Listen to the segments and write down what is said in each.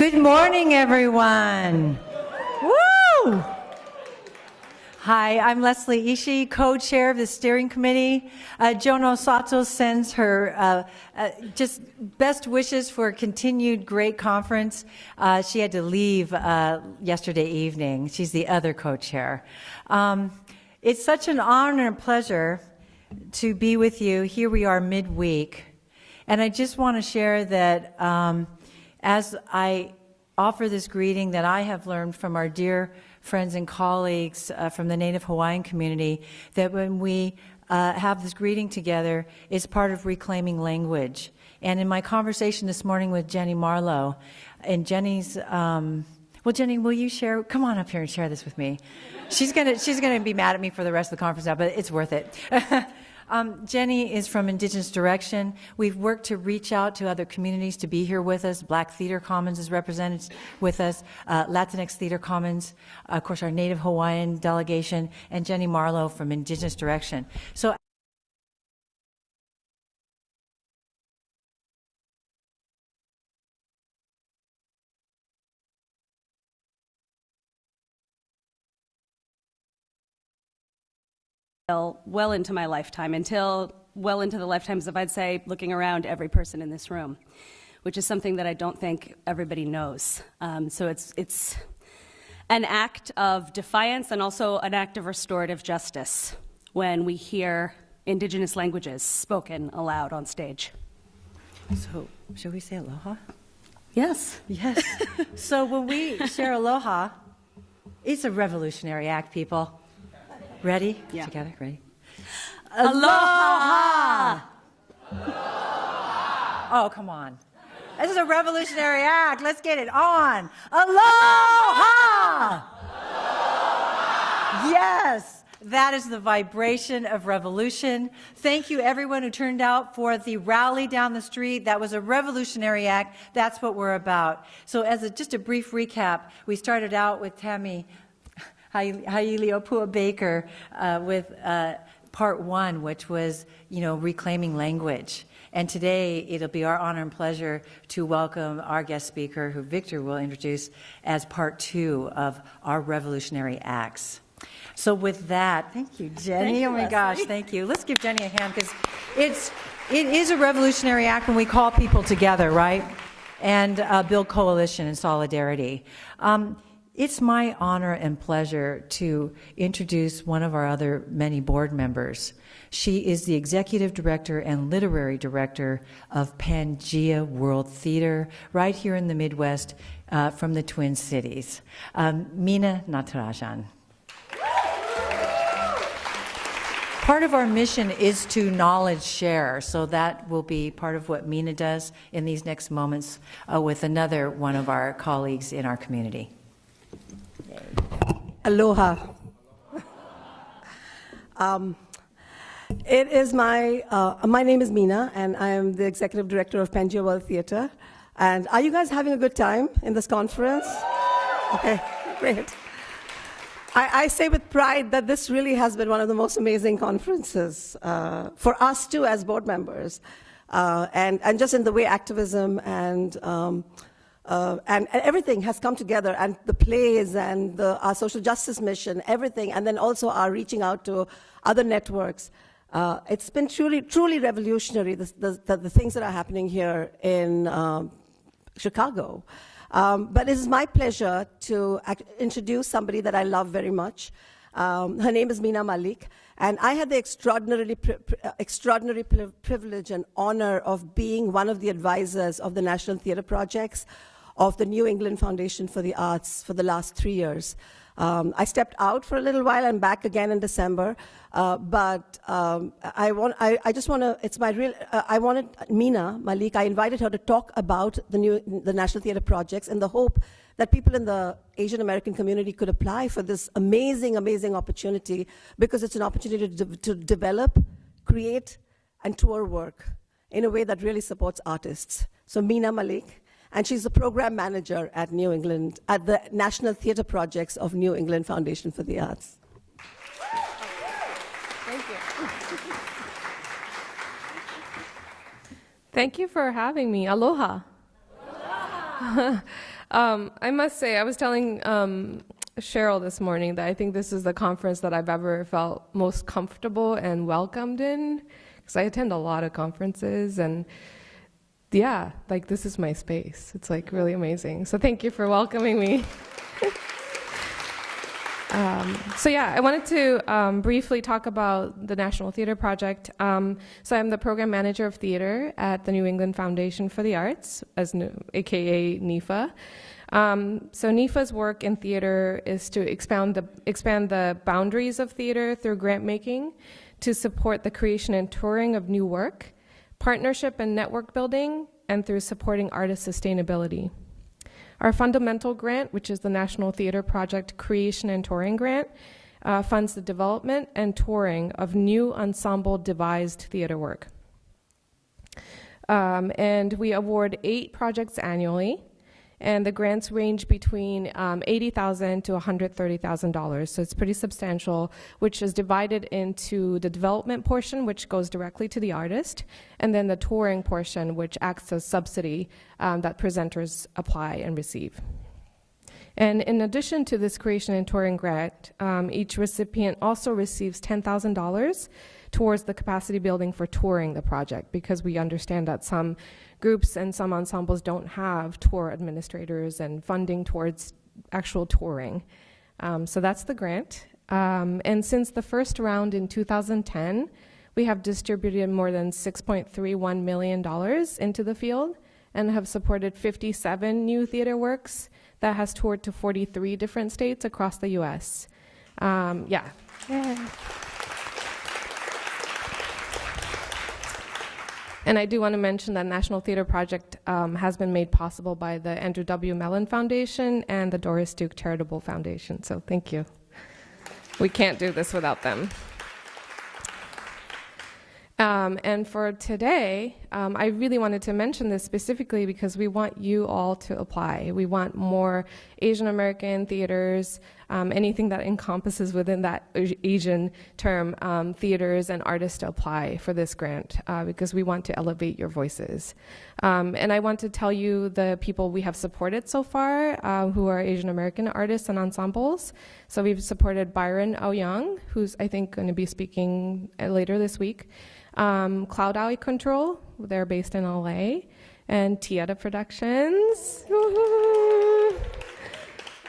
Good morning, everyone. Woo! Hi, I'm Leslie Ishii, co-chair of the steering committee. Uh, Joan Osato sends her uh, uh, just best wishes for a continued great conference. Uh, she had to leave uh, yesterday evening. She's the other co-chair. Um, it's such an honor and pleasure to be with you. Here we are midweek. And I just want to share that um, as I offer this greeting that I have learned from our dear friends and colleagues uh, from the Native Hawaiian community, that when we uh, have this greeting together, it's part of reclaiming language. And in my conversation this morning with Jenny Marlowe, and Jenny's, um, well, Jenny, will you share? Come on up here and share this with me. She's gonna, she's gonna be mad at me for the rest of the conference now, but it's worth it. Um, Jenny is from Indigenous Direction. We've worked to reach out to other communities to be here with us. Black Theater Commons is represented with us, uh, Latinx Theater Commons, of course, our Native Hawaiian delegation, and Jenny Marlowe from Indigenous Direction. So well into my lifetime, until well into the lifetimes of, I'd say, looking around every person in this room, which is something that I don't think everybody knows. Um, so it's, it's an act of defiance and also an act of restorative justice when we hear indigenous languages spoken aloud on stage. So, shall we say aloha? Yes. Yes. so when we share aloha, it's a revolutionary act, people. Ready? Yeah. Together? Ready? Aloha! Oh, come on. This is a revolutionary act. Let's get it on. Aloha! Yes, that is the vibration of revolution. Thank you, everyone who turned out for the rally down the street. That was a revolutionary act. That's what we're about. So, as a, just a brief recap, we started out with Tammy Hailiopua Baker uh, with uh, part one, which was, you know, reclaiming language. And today it'll be our honor and pleasure to welcome our guest speaker, who Victor will introduce as part two of our revolutionary acts. So with that, thank you, Jenny. Thank you, oh my Leslie. gosh, thank you. Let's give Jenny a hand because it's it is a revolutionary act when we call people together, right? And uh, build coalition and solidarity. Um, it's my honor and pleasure to introduce one of our other many board members. She is the executive director and literary director of Pangea World Theater, right here in the Midwest uh, from the Twin Cities. Um, Meena Natarajan. Part of our mission is to knowledge share, so that will be part of what Meena does in these next moments uh, with another one of our colleagues in our community. Aloha. um, it is my, uh, my name is Meena, and I am the executive director of Pangea World Theatre. And are you guys having a good time in this conference? Okay, great. I, I say with pride that this really has been one of the most amazing conferences uh, for us too as board members. Uh, and, and just in the way activism and um, uh, and, and, everything has come together, and the plays and the, our social justice mission, everything, and then also our reaching out to other networks. Uh, it's been truly, truly revolutionary, the, the, the, things that are happening here in um, Chicago. Um, but it is my pleasure to introduce somebody that I love very much. Um, her name is Mina Malik, and I had the extraordinarily pri uh, extraordinary pri privilege and honor of being one of the advisors of the National Theatre Projects of the New England Foundation for the Arts for the last three years. Um, I stepped out for a little while and back again in December, uh, but um, I, want, I, I, just want to, it's my real, uh, I wanted Mina Malik, I invited her to talk about the, new, the National Theatre projects in the hope that people in the Asian American community could apply for this amazing, amazing opportunity because it's an opportunity to, de to develop, create, and tour work in a way that really supports artists. So Mina Malik, and she's the program manager at New England, at the National Theatre Projects of New England Foundation for the Arts. Thank you. Thank you for having me. Aloha. Aloha. Um, I must say, I was telling um, Cheryl this morning that I think this is the conference that I've ever felt most comfortable and welcomed in, because I attend a lot of conferences and yeah, like this is my space. It's like really amazing. So thank you for welcoming me. Um, so yeah, I wanted to um, briefly talk about the National Theater Project. Um, so I'm the program manager of theater at the New England Foundation for the Arts, as new, AKA NEFA. Um, so NEFA's work in theater is to expand the expand the boundaries of theater through grant making, to support the creation and touring of new work, partnership and network building, and through supporting artist sustainability. Our fundamental grant, which is the National Theater Project Creation and Touring Grant, uh, funds the development and touring of new ensemble devised theater work. Um, and we award eight projects annually and the grants range between um, 80,000 to $130,000. So it's pretty substantial, which is divided into the development portion, which goes directly to the artist, and then the touring portion, which acts as subsidy um, that presenters apply and receive. And in addition to this creation and touring grant, um, each recipient also receives $10,000 towards the capacity building for touring the project because we understand that some groups and some ensembles don't have tour administrators and funding towards actual touring. Um, so that's the grant. Um, and since the first round in 2010, we have distributed more than $6.31 million into the field and have supported 57 new theater works that has toured to 43 different states across the US. Um, yeah. yeah. And I do want to mention that National Theater Project um, has been made possible by the Andrew W. Mellon Foundation and the Doris Duke Charitable Foundation. So thank you. We can't do this without them. Um, and for today, um, I really wanted to mention this specifically because we want you all to apply. We want more Asian American theaters, um, anything that encompasses within that Asian term, um, theaters and artists apply for this grant uh, because we want to elevate your voices. Um, and I want to tell you the people we have supported so far uh, who are Asian American artists and ensembles. So we've supported Byron Au Yong, who's I think going to be speaking uh, later this week um, Cloud Alley Control, they're based in LA, and TeAda Productions,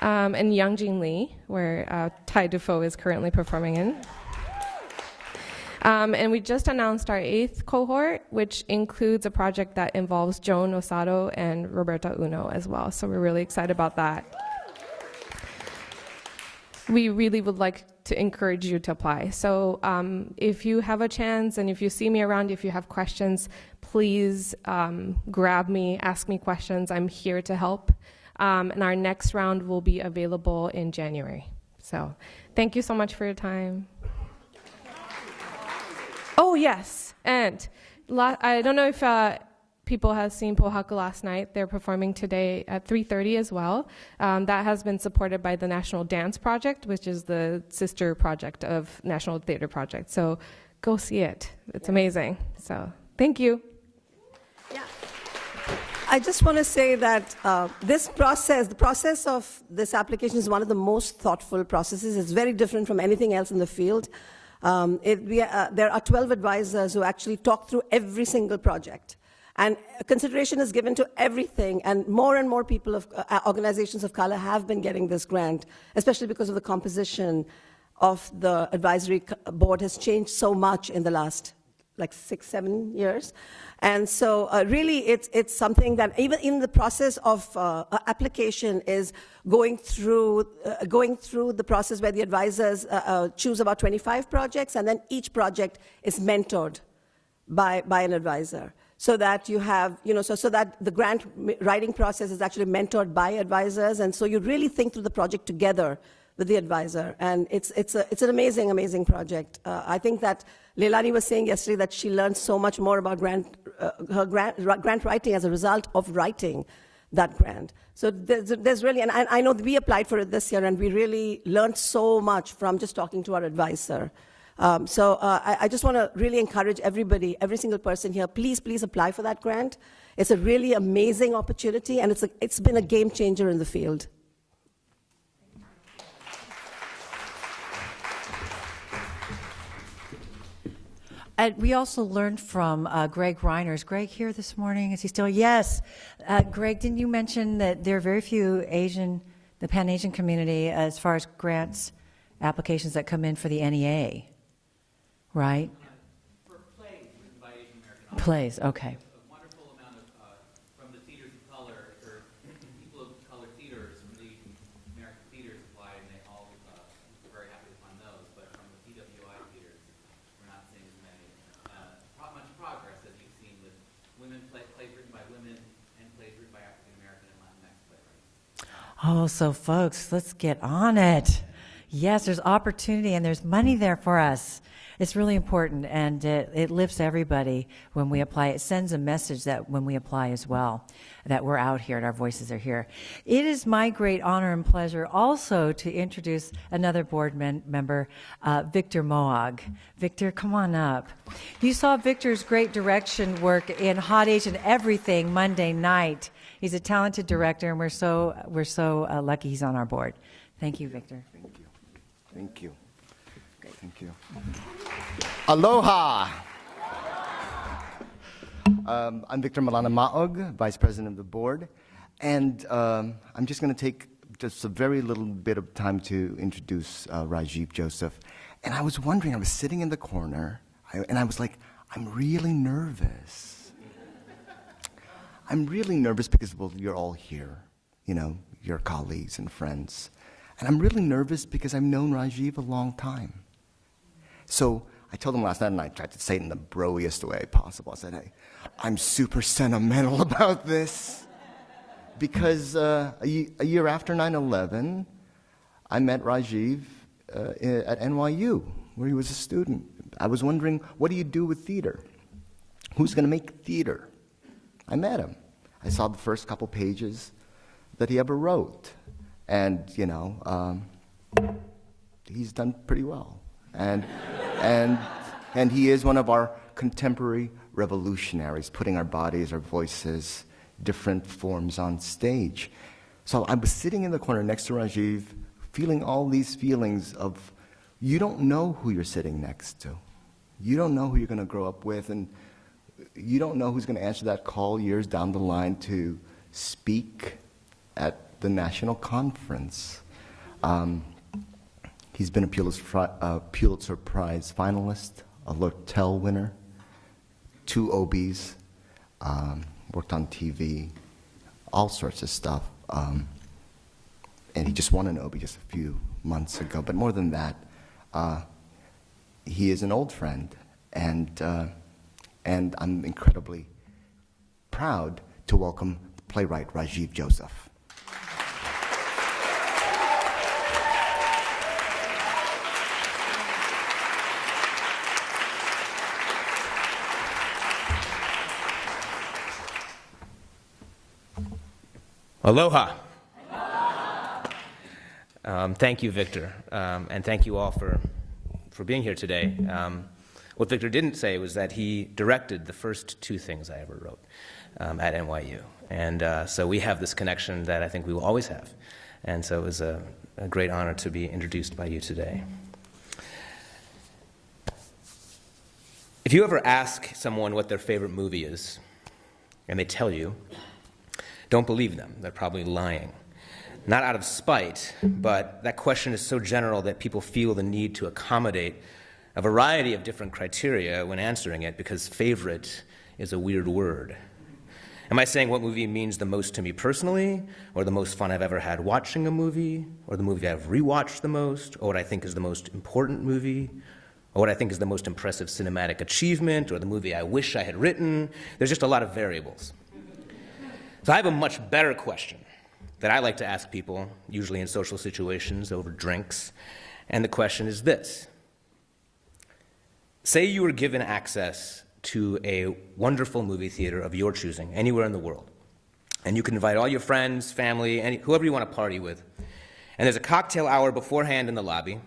um, and Young Jean Lee, where uh, Ty Defoe is currently performing in. Um, and we just announced our eighth cohort, which includes a project that involves Joan Osato and Roberta Uno as well. So we're really excited about that. We really would like to encourage you to apply. So um, if you have a chance and if you see me around, if you have questions, please um, grab me, ask me questions. I'm here to help. Um, and our next round will be available in January. So thank you so much for your time. Oh, yes. And I don't know if uh, people have seen Pohaku last night. They're performing today at 3.30 as well. Um, that has been supported by the National Dance Project, which is the sister project of National Theater Project. So go see it. It's amazing. So thank you. Yeah. I just want to say that uh, this process, the process of this application is one of the most thoughtful processes. It's very different from anything else in the field. Um, it, we, uh, there are 12 advisors who actually talk through every single project. And consideration is given to everything, and more and more people of uh, organizations of color have been getting this grant, especially because of the composition of the advisory board has changed so much in the last like six, seven years. And so uh, really it's, it's something that even in the process of uh, application is going through, uh, going through the process where the advisors uh, uh, choose about 25 projects and then each project is mentored by, by an advisor so that you have, you know, so, so that the grant writing process is actually mentored by advisors, and so you really think through the project together with the advisor, and it's, it's, a, it's an amazing, amazing project. Uh, I think that Leilani was saying yesterday that she learned so much more about grant, uh, her grant, grant writing as a result of writing that grant. So there's, there's really, and I, I know we applied for it this year, and we really learned so much from just talking to our advisor. Um, so uh, I, I just want to really encourage everybody, every single person here, please, please apply for that grant. It's a really amazing opportunity, and it's, a, it's been a game changer in the field. And we also learned from uh, Greg Reiner. Is Greg here this morning? Is he still? Yes. Uh, Greg, didn't you mention that there are very few Asian, the Pan Asian community, as far as grants applications that come in for the NEA, right? For plays written by Asian American. Plays, okay. A wonderful amount of, uh, from the theaters of color, or people of color theaters, from the Asian American theaters applied, and they all, uh, were very happy to fund those, but from the PWI theaters, we're not seeing as many. Uh, pro- much progress, as you've seen, with women play, plays written by women, and plays written by African American and Latinx playwrights. Oh, so folks, let's get on it. Yes, there's opportunity and there's money there for us. It's really important and it, it lifts everybody when we apply. It sends a message that when we apply as well, that we're out here and our voices are here. It is my great honor and pleasure also to introduce another board member, uh, Victor Maog. Victor, come on up. You saw Victor's great direction work in Hot Asian Everything Monday night. He's a talented director, and we're so we're so uh, lucky he's on our board. Thank you, Victor. Thank you. Thank you. Thank you. Aloha. Um, I'm Victor Malana Maog, Vice President of the Board, and um, I'm just going to take just a very little bit of time to introduce uh, Rajiv Joseph. And I was wondering, I was sitting in the corner, I, and I was like, I'm really nervous. I'm really nervous because, well, you're all here, you know, your colleagues and friends. And I'm really nervous because I've known Rajiv a long time. So I told him last night, and I tried to say it in the broiest way possible. I said, hey, I'm super sentimental about this. Because uh, a, a year after 9 11, I met Rajiv uh, at NYU, where he was a student. I was wondering, what do you do with theater? Who's going to make theater? I met him. I saw the first couple pages that he ever wrote. And, you know, um, he's done pretty well. And, and, and he is one of our contemporary revolutionaries, putting our bodies, our voices, different forms on stage. So I was sitting in the corner next to Rajiv, feeling all these feelings of you don't know who you're sitting next to. You don't know who you're going to grow up with, and you don't know who's going to answer that call years down the line to speak at the national conference. Um, he's been a Pulitzer, uh, Pulitzer Prize finalist, a Lortel winner, two Obies, um, worked on TV, all sorts of stuff. Um, and he just won an Obie just a few months ago. But more than that, uh, he is an old friend, and, uh, and I'm incredibly proud to welcome playwright Rajiv Joseph. Aloha. Um, thank you, Victor, um, and thank you all for, for being here today. Um, what Victor didn't say was that he directed the first two things I ever wrote um, at NYU. And uh, so we have this connection that I think we will always have. And so it was a, a great honor to be introduced by you today. If you ever ask someone what their favorite movie is, and they tell you, don't believe them. They're probably lying. Not out of spite, but that question is so general that people feel the need to accommodate a variety of different criteria when answering it because favorite is a weird word. Am I saying what movie means the most to me personally, or the most fun I've ever had watching a movie, or the movie I've rewatched the most, or what I think is the most important movie, or what I think is the most impressive cinematic achievement, or the movie I wish I had written? There's just a lot of variables. So I have a much better question that I like to ask people, usually in social situations over drinks. And the question is this Say you were given access to a wonderful movie theater of your choosing, anywhere in the world, and you can invite all your friends, family, any, whoever you want to party with. And there's a cocktail hour beforehand in the lobby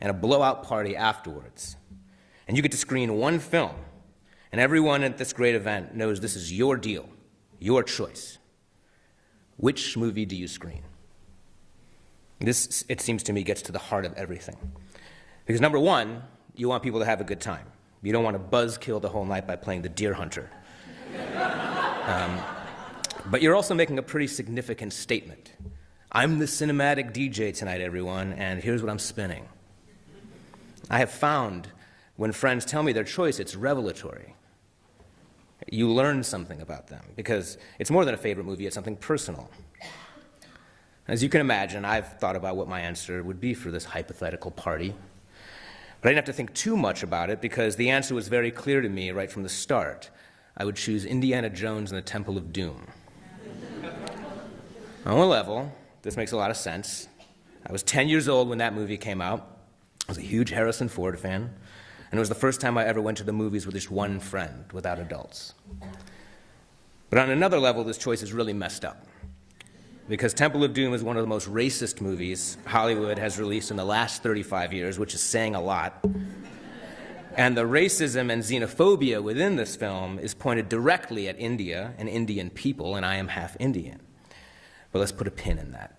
and a blowout party afterwards. and you get to screen one film, and everyone at this great event knows this is your deal, your choice. Which movie do you screen? This, it seems to me, gets to the heart of everything. Because number one, you want people to have a good time. You don't want to buzzkill the whole night by playing the deer hunter. um, but you're also making a pretty significant statement. I'm the cinematic DJ tonight, everyone, and here's what I'm spinning. I have found when friends tell me their choice, it's revelatory. You learn something about them because it's more than a favorite movie, it's something personal. As you can imagine, I've thought about what my answer would be for this hypothetical party. But I didn't have to think too much about it because the answer was very clear to me right from the start. I would choose Indiana Jones and the Temple of Doom. On one level, this makes a lot of sense. I was 10 years old when that movie came out. I was a huge Harrison Ford fan, and it was the first time I ever went to the movies with just one friend, without adults. But on another level, this choice is really messed up because Temple of Doom is one of the most racist movies Hollywood has released in the last 35 years, which is saying a lot. And the racism and xenophobia within this film is pointed directly at India and Indian people, and I am half Indian. But let's put a pin in that.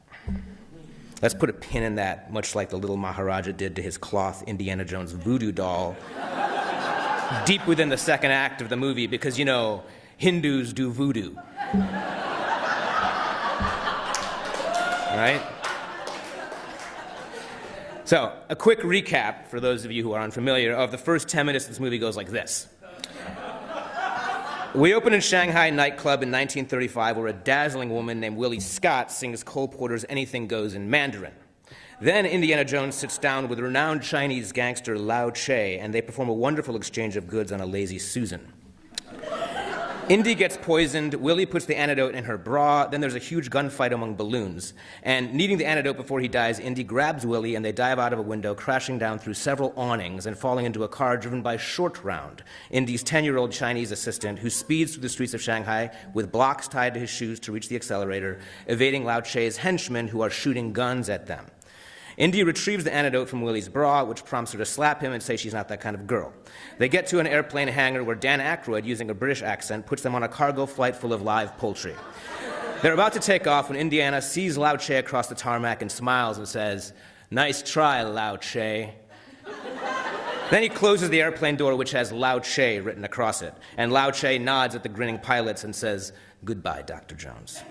Let's put a pin in that, much like the little Maharaja did to his cloth Indiana Jones voodoo doll, deep within the second act of the movie, because, you know, Hindus do voodoo. Right? So, a quick recap for those of you who are unfamiliar of the first 10 minutes of this movie goes like this. We open in Shanghai nightclub in 1935 where a dazzling woman named Willie Scott sings Cole Porter's Anything Goes in Mandarin. Then Indiana Jones sits down with renowned Chinese gangster Lao Che, and they perform a wonderful exchange of goods on a lazy Susan. Indy gets poisoned. Willie puts the antidote in her bra. Then there's a huge gunfight among balloons. And needing the antidote before he dies, Indy grabs Willie and they dive out of a window, crashing down through several awnings and falling into a car driven by Short Round, Indy's 10 year old Chinese assistant, who speeds through the streets of Shanghai with blocks tied to his shoes to reach the accelerator, evading Lao Che's henchmen who are shooting guns at them. Indy retrieves the antidote from Willie's bra, which prompts her to slap him and say she's not that kind of girl. They get to an airplane hangar where Dan Aykroyd, using a British accent, puts them on a cargo flight full of live poultry. They're about to take off when Indiana sees Lao Che across the tarmac and smiles and says, Nice try, Lao Che. then he closes the airplane door, which has Lao Che written across it. And Lao Che nods at the grinning pilots and says, Goodbye, Dr. Jones.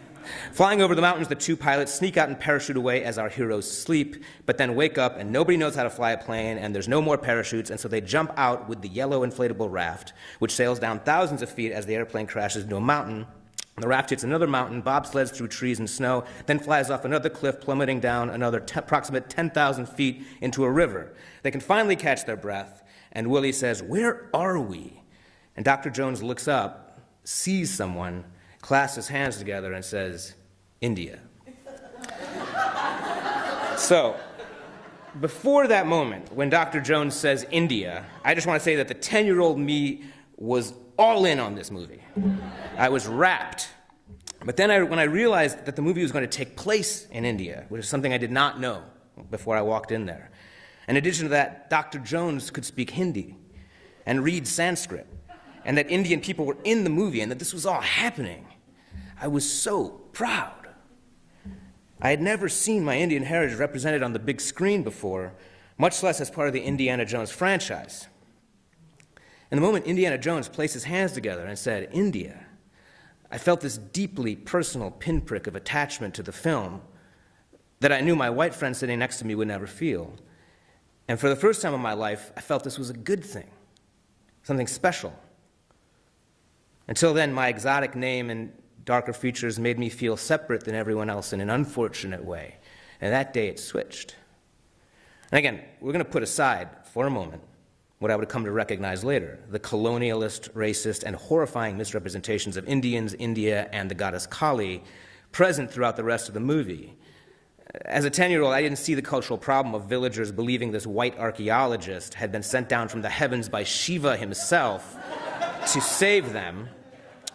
Flying over the mountains, the two pilots sneak out and parachute away as our heroes sleep, but then wake up and nobody knows how to fly a plane and there's no more parachutes, and so they jump out with the yellow inflatable raft, which sails down thousands of feet as the airplane crashes into a mountain. The raft hits another mountain, bobsleds through trees and snow, then flies off another cliff, plummeting down another approximate 10,000 feet into a river. They can finally catch their breath, and Willie says, Where are we? And Dr. Jones looks up, sees someone, clasps his hands together and says, India. so, before that moment, when Dr. Jones says India, I just want to say that the 10 year old me was all in on this movie. I was rapt. But then, I, when I realized that the movie was going to take place in India, which is something I did not know before I walked in there, in addition to that, Dr. Jones could speak Hindi and read Sanskrit, and that Indian people were in the movie, and that this was all happening. I was so proud. I had never seen my Indian heritage represented on the big screen before, much less as part of the Indiana Jones franchise. And the moment Indiana Jones placed his hands together and said, India, I felt this deeply personal pinprick of attachment to the film that I knew my white friend sitting next to me would never feel. And for the first time in my life, I felt this was a good thing, something special. Until then, my exotic name and darker features made me feel separate than everyone else in an unfortunate way. And that day it switched. And again, we're going to put aside for a moment what I would come to recognize later the colonialist, racist, and horrifying misrepresentations of Indians, India, and the goddess Kali present throughout the rest of the movie. As a 10 year old, I didn't see the cultural problem of villagers believing this white archaeologist had been sent down from the heavens by Shiva himself to save them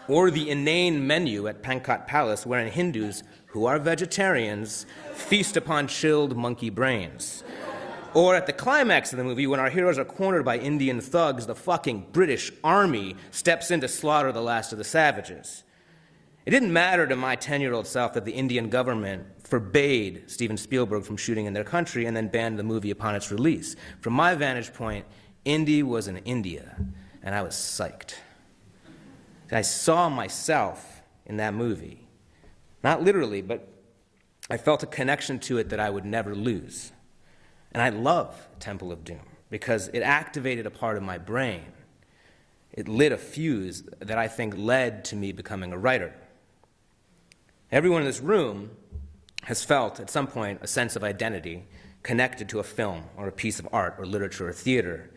or the inane menu at Pankot Palace, wherein Hindus, who are vegetarians, feast upon chilled monkey brains. Or at the climax of the movie, when our heroes are cornered by Indian thugs, the fucking British army steps in to slaughter the last of the savages. It didn't matter to my 10 year old self that the Indian government forbade Steven Spielberg from shooting in their country and then banned the movie upon its release. From my vantage point, Indy was in India, and I was psyched. I saw myself in that movie. Not literally, but I felt a connection to it that I would never lose. And I love Temple of Doom because it activated a part of my brain. It lit a fuse that I think led to me becoming a writer. Everyone in this room has felt at some point a sense of identity connected to a film or a piece of art or literature or theater.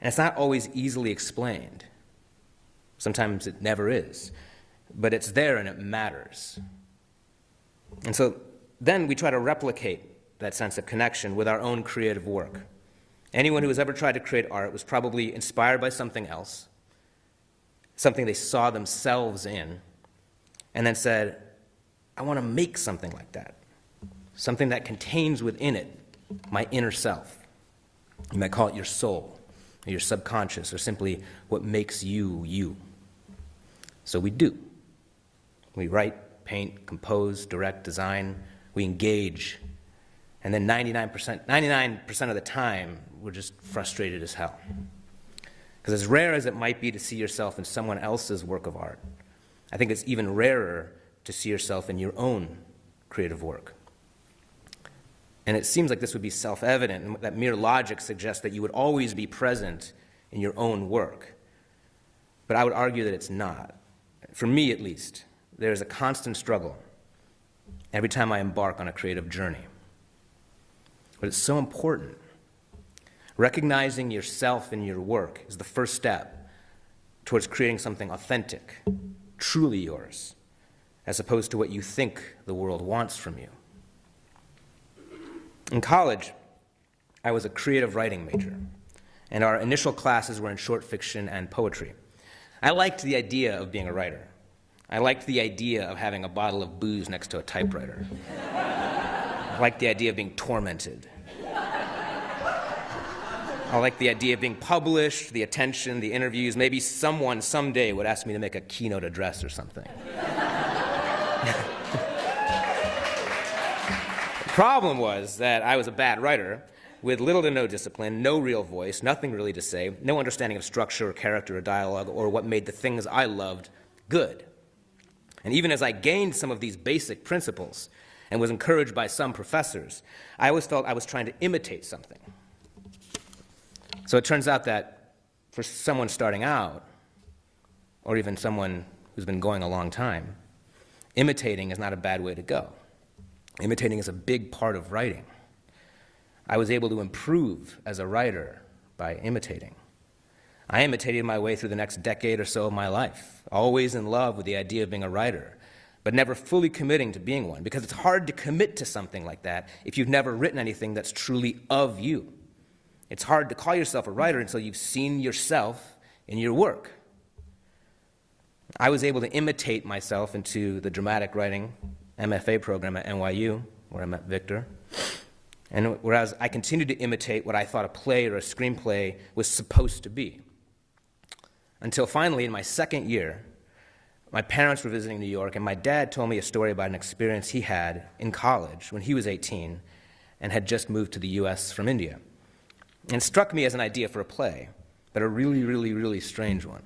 And it's not always easily explained. Sometimes it never is. But it's there and it matters. And so then we try to replicate that sense of connection with our own creative work. Anyone who has ever tried to create art was probably inspired by something else, something they saw themselves in, and then said, I want to make something like that, something that contains within it my inner self. You might call it your soul, or your subconscious, or simply what makes you you. So we do. We write, paint, compose, direct, design, we engage and then 99%, 99% of the time, we're just frustrated as hell. Because as rare as it might be to see yourself in someone else's work of art, I think it's even rarer to see yourself in your own creative work. And it seems like this would be self evident, and that mere logic suggests that you would always be present in your own work. But I would argue that it's not. For me, at least, there is a constant struggle every time I embark on a creative journey. But it's so important. Recognizing yourself in your work is the first step towards creating something authentic, truly yours, as opposed to what you think the world wants from you. In college, I was a creative writing major, and our initial classes were in short fiction and poetry. I liked the idea of being a writer. I liked the idea of having a bottle of booze next to a typewriter. I liked the idea of being tormented. I liked the idea of being published, the attention, the interviews. Maybe someone someday would ask me to make a keynote address or something. the problem was that I was a bad writer with little to no discipline, no real voice, nothing really to say, no understanding of structure or character or dialogue or what made the things I loved good. And even as I gained some of these basic principles, and was encouraged by some professors, I always felt I was trying to imitate something. So it turns out that for someone starting out, or even someone who's been going a long time, imitating is not a bad way to go. Imitating is a big part of writing. I was able to improve as a writer by imitating. I imitated my way through the next decade or so of my life, always in love with the idea of being a writer, but never fully committing to being one, because it's hard to commit to something like that if you've never written anything that's truly of you. It's hard to call yourself a writer until you've seen yourself in your work. I was able to imitate myself into the dramatic writing MFA program at NYU, where I met Victor. And whereas I continued to imitate what I thought a play or a screenplay was supposed to be. Until finally, in my second year, my parents were visiting New York, and my dad told me a story about an experience he had in college when he was 18 and had just moved to the US from India. And struck me as an idea for a play, but a really, really, really strange one.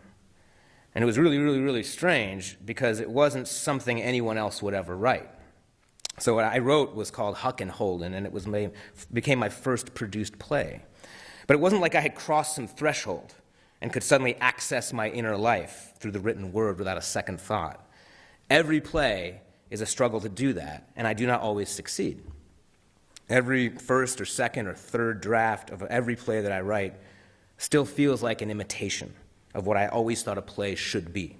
And it was really, really, really strange because it wasn't something anyone else would ever write. So what I wrote was called Huck and Holden, and it was became my first produced play. But it wasn't like I had crossed some threshold and could suddenly access my inner life through the written word without a second thought. Every play is a struggle to do that, and I do not always succeed. Every first or second or third draft of every play that I write still feels like an imitation of what I always thought a play should be.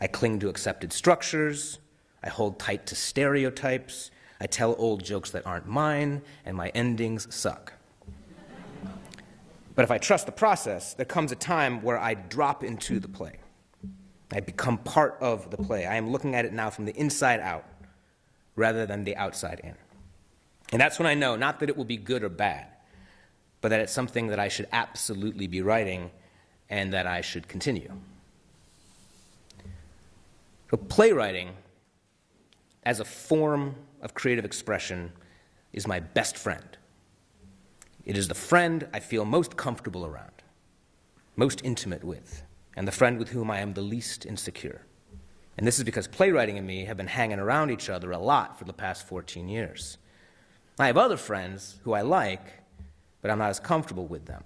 I cling to accepted structures, I hold tight to stereotypes, I tell old jokes that aren't mine, and my endings suck. But if I trust the process, there comes a time where I drop into the play. I become part of the play. I am looking at it now from the inside out rather than the outside in. And that's when I know not that it will be good or bad, but that it's something that I should absolutely be writing and that I should continue. So, playwriting as a form of creative expression is my best friend. It is the friend I feel most comfortable around, most intimate with, and the friend with whom I am the least insecure. And this is because playwriting and me have been hanging around each other a lot for the past 14 years. I have other friends who I like, but I'm not as comfortable with them.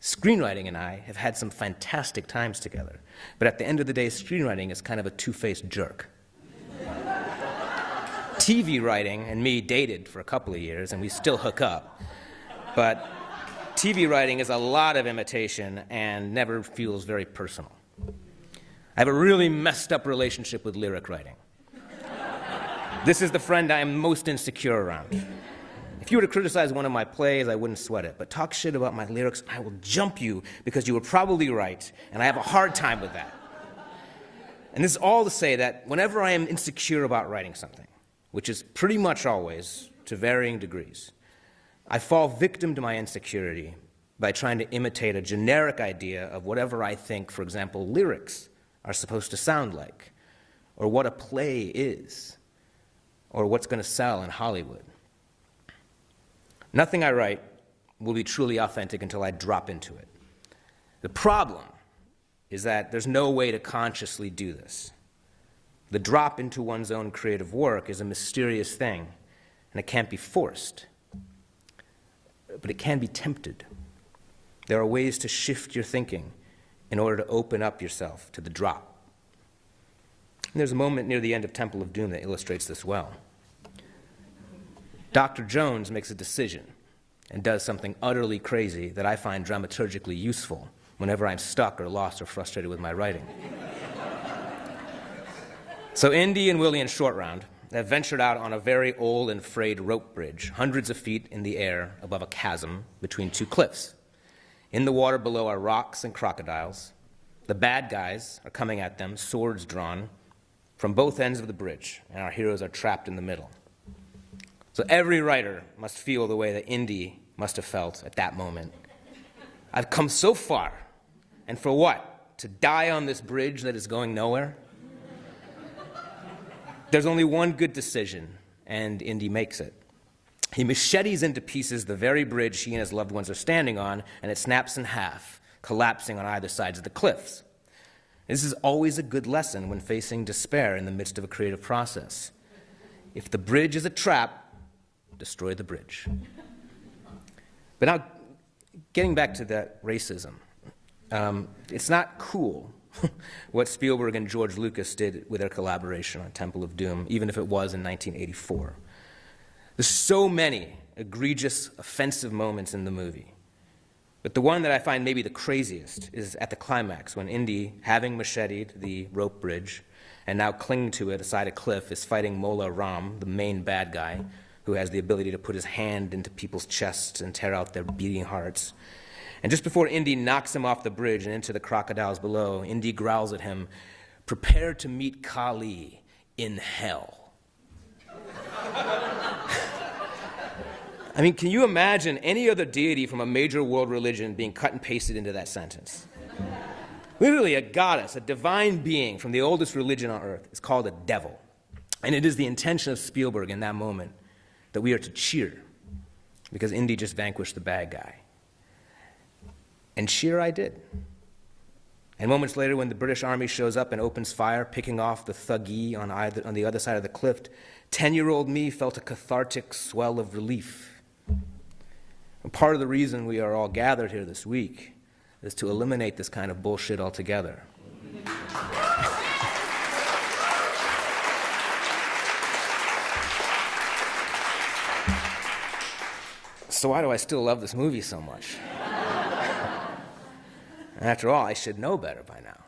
Screenwriting and I have had some fantastic times together, but at the end of the day, screenwriting is kind of a two faced jerk. TV writing and me dated for a couple of years, and we still hook up. But TV writing is a lot of imitation and never feels very personal. I have a really messed up relationship with lyric writing. This is the friend I am most insecure around. If you were to criticize one of my plays, I wouldn't sweat it. But talk shit about my lyrics, I will jump you because you were probably right, and I have a hard time with that. And this is all to say that whenever I am insecure about writing something, which is pretty much always to varying degrees, I fall victim to my insecurity by trying to imitate a generic idea of whatever I think, for example, lyrics are supposed to sound like, or what a play is, or what's going to sell in Hollywood. Nothing I write will be truly authentic until I drop into it. The problem is that there's no way to consciously do this. The drop into one's own creative work is a mysterious thing, and it can't be forced. But it can be tempted. There are ways to shift your thinking in order to open up yourself to the drop. And there's a moment near the end of Temple of Doom that illustrates this well. Dr. Jones makes a decision and does something utterly crazy that I find dramaturgically useful whenever I'm stuck or lost or frustrated with my writing. So, Indy and Willie and Short Round have ventured out on a very old and frayed rope bridge, hundreds of feet in the air above a chasm between two cliffs. In the water below are rocks and crocodiles. The bad guys are coming at them, swords drawn, from both ends of the bridge, and our heroes are trapped in the middle. So every writer must feel the way that Indy must have felt at that moment. I've come so far, and for what? To die on this bridge that is going nowhere? There's only one good decision, and Indy makes it. He machetes into pieces the very bridge he and his loved ones are standing on, and it snaps in half, collapsing on either sides of the cliffs. This is always a good lesson when facing despair in the midst of a creative process. If the bridge is a trap, destroy the bridge. But now, getting back to that racism, um, it's not cool what Spielberg and George Lucas did with their collaboration on Temple of Doom, even if it was in 1984. There's so many egregious, offensive moments in the movie. But the one that I find maybe the craziest is at the climax when Indy, having macheted the rope bridge and now clinging to it aside a cliff, is fighting Mola Ram, the main bad guy, who has the ability to put his hand into people's chests and tear out their beating hearts. And just before Indy knocks him off the bridge and into the crocodiles below, Indy growls at him, Prepare to meet Kali in hell. I mean, can you imagine any other deity from a major world religion being cut and pasted into that sentence? Literally, a goddess, a divine being from the oldest religion on earth is called a devil. And it is the intention of Spielberg in that moment that we are to cheer because Indy just vanquished the bad guy. And cheer I did. And moments later, when the British Army shows up and opens fire, picking off the thuggee on, either, on the other side of the cliff, 10 year old me felt a cathartic swell of relief. And part of the reason we are all gathered here this week is to eliminate this kind of bullshit altogether. so why do I still love this movie so much? After all, I should know better by now.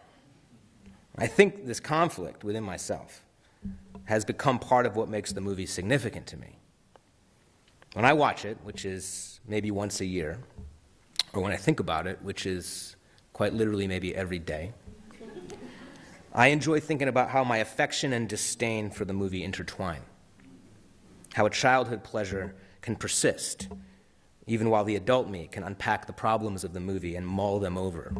I think this conflict within myself has become part of what makes the movie significant to me. When I watch it, which is maybe once a year, or when I think about it, which is quite literally maybe every day, I enjoy thinking about how my affection and disdain for the movie intertwine, how a childhood pleasure can persist even while the adult me can unpack the problems of the movie and mull them over.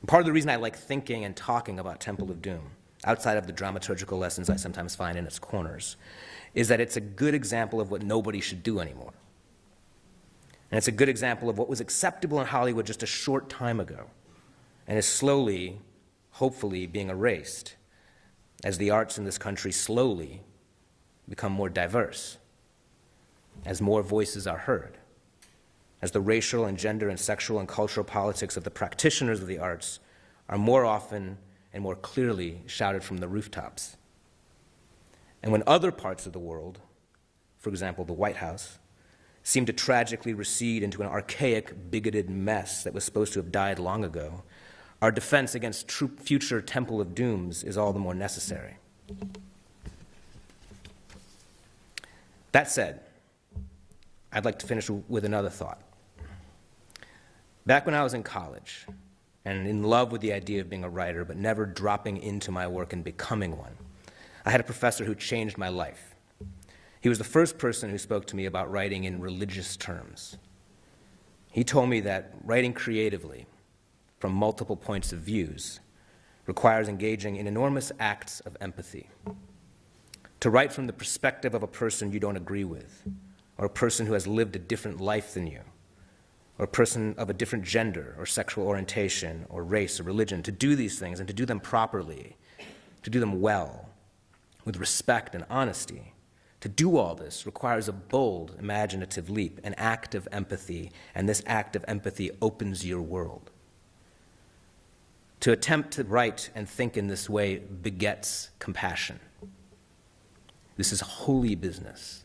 And part of the reason I like thinking and talking about Temple of Doom, outside of the dramaturgical lessons I sometimes find in its corners, is that it's a good example of what nobody should do anymore. And it's a good example of what was acceptable in Hollywood just a short time ago and is slowly, hopefully, being erased as the arts in this country slowly become more diverse, as more voices are heard, as the racial and gender and sexual and cultural politics of the practitioners of the arts are more often and more clearly shouted from the rooftops. And when other parts of the world, for example, the White House, seem to tragically recede into an archaic, bigoted mess that was supposed to have died long ago, our defense against future Temple of Dooms is all the more necessary. That said, I'd like to finish with another thought. Back when I was in college, and in love with the idea of being a writer, but never dropping into my work and becoming one, I had a professor who changed my life. He was the first person who spoke to me about writing in religious terms. He told me that writing creatively, from multiple points of views, requires engaging in enormous acts of empathy. To write from the perspective of a person you don't agree with, or a person who has lived a different life than you, or a person of a different gender or sexual orientation or race or religion, to do these things and to do them properly, to do them well, with respect and honesty, to do all this requires a bold, imaginative leap, an act of empathy, and this act of empathy opens your world. To attempt to write and think in this way begets compassion. This is holy business.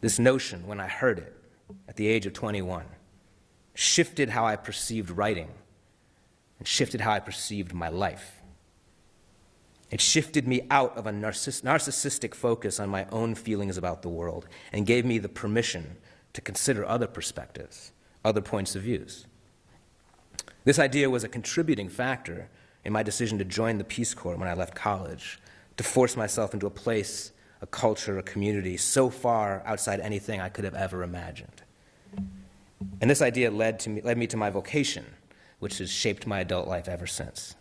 This notion, when I heard it at the age of 21, shifted how I perceived writing and shifted how I perceived my life. It shifted me out of a narciss narcissistic focus on my own feelings about the world and gave me the permission to consider other perspectives, other points of views. This idea was a contributing factor in my decision to join the Peace Corps when I left college, to force myself into a place, a culture, a community so far outside anything I could have ever imagined. And this idea led, to me, led me to my vocation, which has shaped my adult life ever since.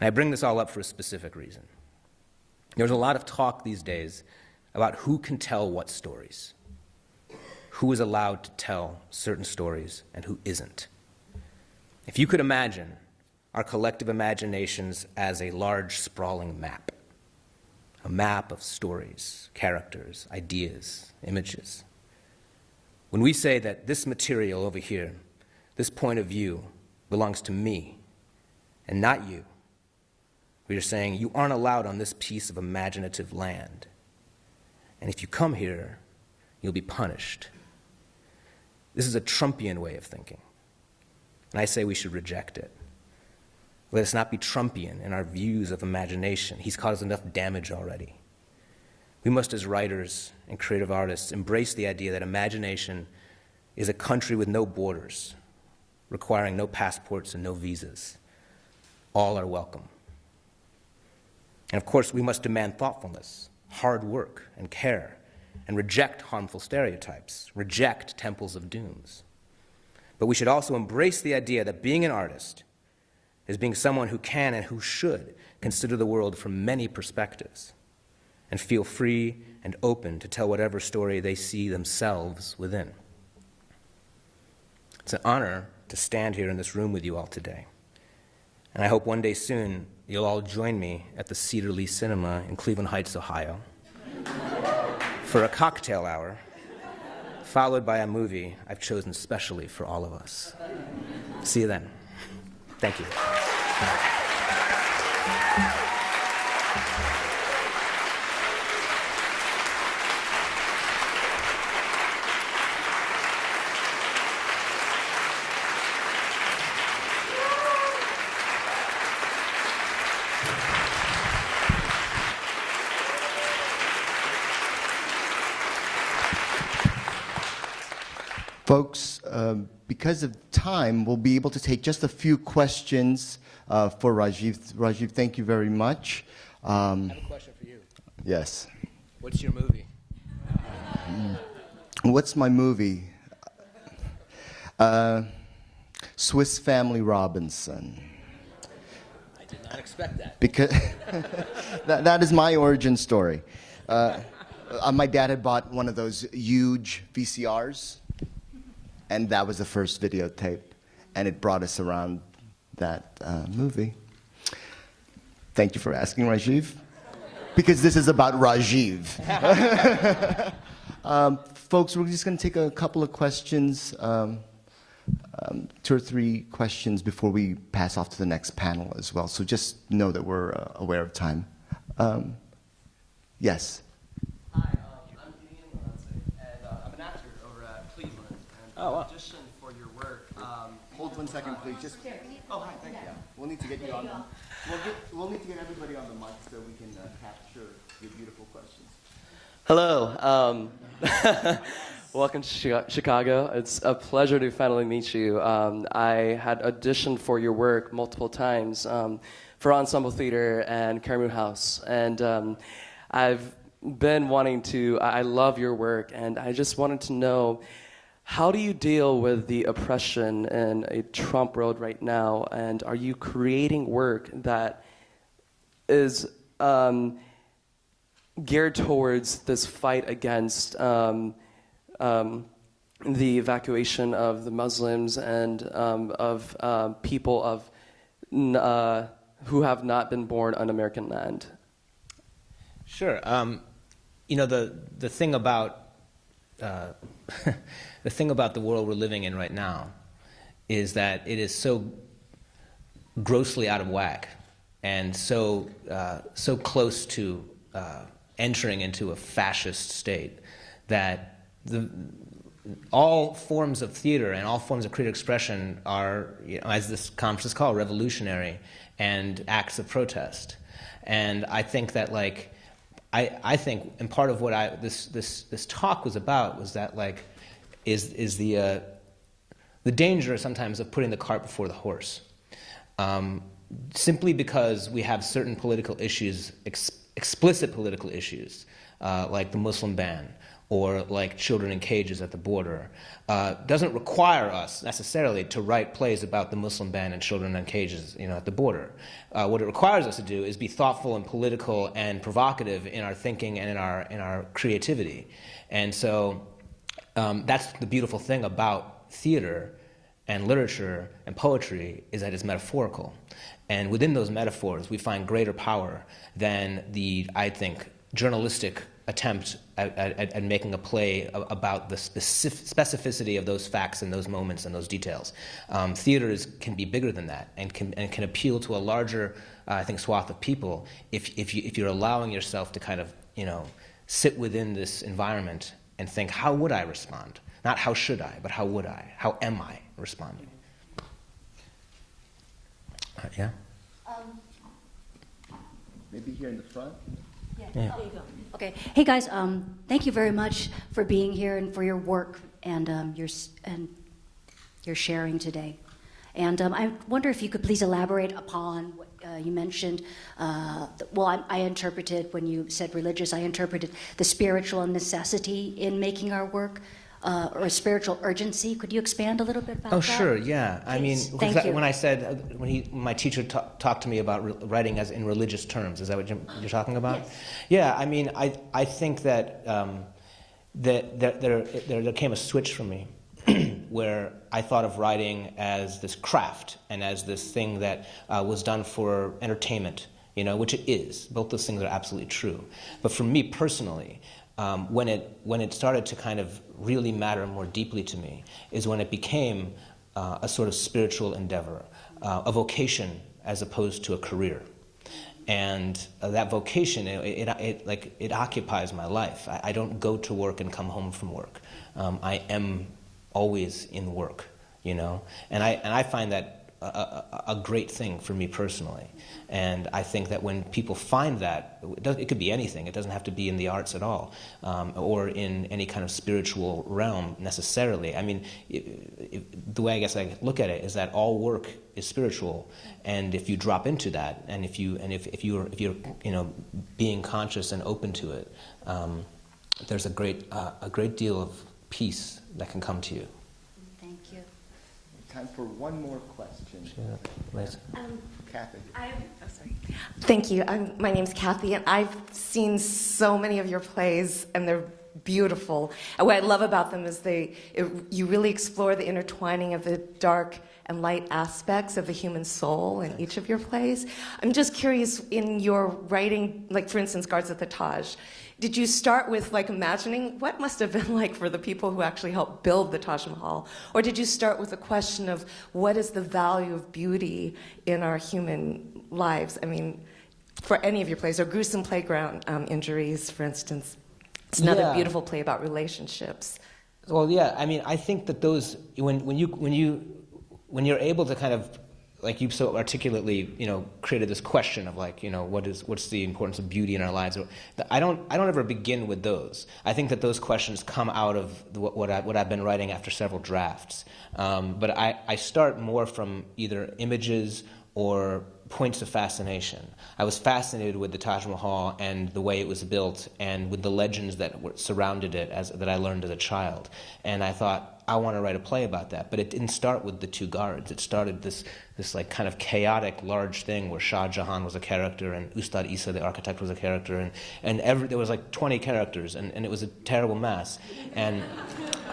And I bring this all up for a specific reason. There's a lot of talk these days about who can tell what stories, who is allowed to tell certain stories, and who isn't. If you could imagine our collective imaginations as a large, sprawling map, a map of stories, characters, ideas, images. When we say that this material over here, this point of view, belongs to me and not you, we are saying you aren't allowed on this piece of imaginative land. And if you come here, you'll be punished. This is a Trumpian way of thinking. And I say we should reject it. Let us not be Trumpian in our views of imagination. He's caused enough damage already. We must, as writers and creative artists, embrace the idea that imagination is a country with no borders, requiring no passports and no visas. All are welcome. And of course, we must demand thoughtfulness, hard work, and care, and reject harmful stereotypes, reject temples of dooms. But we should also embrace the idea that being an artist is being someone who can and who should consider the world from many perspectives and feel free and open to tell whatever story they see themselves within. It's an honor to stand here in this room with you all today. And I hope one day soon you'll all join me at the Cedar Lee Cinema in Cleveland Heights, Ohio, for a cocktail hour, followed by a movie I've chosen specially for all of us. See you then. Thank you. Folks, um, because of time, we'll be able to take just a few questions uh, for Rajiv. Rajiv, thank you very much. Um, I have a question for you. yes. What's your movie? What's my movie? Uh, Swiss Family Robinson. I did not expect that. Because that, that is my origin story. Uh, uh, my dad had bought one of those huge VCRs, and that was the first videotape, and it brought us around that uh, movie. Thank you for asking, Rajiv. Because this is about Rajiv. um, folks, we're just going to take a couple of questions, um, um, two or three questions before we pass off to the next panel as well. So just know that we're uh, aware of time. Um, yes. Hi, um, I'm Ian Lance, and uh, I'm an actor over at Cleveland. And Oh, wow. audition for your work. Um, Hold one second, please. Just. Oh, hi. Thank you. We'll need to get you on. We'll, get, we'll need to get everybody on the mic so we can uh, capture your beautiful questions. hello. Um, welcome to Chicago. It's a pleasure to finally meet you. Um, I had auditioned for your work multiple times um, for Ensemble Theater and Karamu House, and um, I've been wanting to. I I love your work, and I just wanted to know. How do you deal with the oppression in a Trump world right now? And are you creating work that is um, geared towards this fight against um, um, the evacuation of the Muslims and um, of uh, people of uh, who have not been born on American land? Sure. Um, you know the the thing about uh, the thing about the world we're living in right now is that it is so grossly out of whack and so uh, so close to uh, entering into a fascist state that the all forms of theater and all forms of creative expression are, you know, as this conference is called, revolutionary and acts of protest. And I think that, like, I, I think, and part of what I this this this talk was about was that, like, is is the uh, the danger sometimes of putting the cart before the horse. Um, simply because we have certain political issues, ex- explicit political issues, uh, like the Muslim ban or like children in cages at the border, uh, doesn't require us necessarily to write plays about the Muslim ban and children in cages you know, at the border. Uh, what it requires us to do is be thoughtful and political and provocative in our thinking and in our, in our creativity. And so um, that's the beautiful thing about theater and literature and poetry is that it's metaphorical. And within those metaphors, we find greater power than the, I think, journalistic attempt at, at, at making a play about the specific, specificity of those facts and those moments and those details. Um, theater is, can be bigger than that and can, and can appeal to a larger, uh, I think, swath of people if, if, you, if you're allowing yourself to kind of, you know, sit within this environment and think, how would I respond? Not how should I, but how would I? How am I responding? Uh, yeah? Maybe here in the front. Yeah, there you go. Okay. Hey, guys, um, thank you very much for being here and for your work and um, your, and your sharing today. And um, I wonder if you could please elaborate upon what uh, you mentioned. Uh, well, I, I interpreted when you said religious, I interpreted the spiritual necessity in making our work uh, or a spiritual urgency. Could you expand a little bit about Oh, that? Oh, sure, yeah. I mean, Thank that- you. when I said, uh, when he, my teacher ta- talked to me about re- writing as in religious terms, is that what you're, you're talking about? Yes. Yeah, I mean, I, I think that, um, that, that there, there, there came a switch for me where I thought of writing as this craft and as this thing that uh, was done for entertainment, you know, which it is. Both those things are absolutely true. But for me personally, um, when, it, when it started to kind of really matter more deeply to me is when it became uh, a sort of spiritual endeavor, uh, a vocation as opposed to a career and uh, that vocation it, it, it, like it occupies my life I, I don't go to work and come home from work um, i am always in work you know? And i and i find that a, a, a great thing for me personally. And i think that when people find that it, does, it could be anything. It doesn't have to be in the arts at all um, or in any kind of spiritual realm necessarily. I mean i i the way i guess i look at it is that all work is spiritual. And if you drop into that and if you and if, if you're if you're you know being conscious and open to it um, there's a great uh, a great deal of peace that can come to you. Thank you. Time for one more question. Liz? Um, Kathy. i oh, sorry. Thank you. I'm, my name's Kathy, and I've seen so many of your plays, and they're beautiful. And what I love about them is they, it, you really explore the intertwining of the dark and light aspects of the human soul in each of your plays. I'm just curious, in your writing, like for instance, Guards at the Taj, did you start with like imagining what must have been like for the people who actually helped build the Taj Mahal? Or did you start with a question of what is the value of beauty in our human lives? I mean, for any of your plays, or gruesome playground um, injuries, for instance. It's another Yeah. beautiful play about relationships. Well, yeah. I mean, I think that those when when you when you when you're able to kind of like you so articulately, you know, created this question of like, you know, what is what's the importance of beauty in our lives? I don't I don't ever begin with those. I think that those questions come out of what what, I, what I've been writing after several drafts. Um, but I I start more from either images or points of fascination. I was fascinated with the Taj Mahal and the way it was built and with the legends that surrounded it as, that I learned as a child. And I thought, I want to write a play about that. But it didn't start with the two guards. It started this, this like kind of chaotic, large thing where Shah Jahan was a character and Ustad Isa, the architect, was a character. And, and every, there was like 20 characters and, and it was a terrible mess. And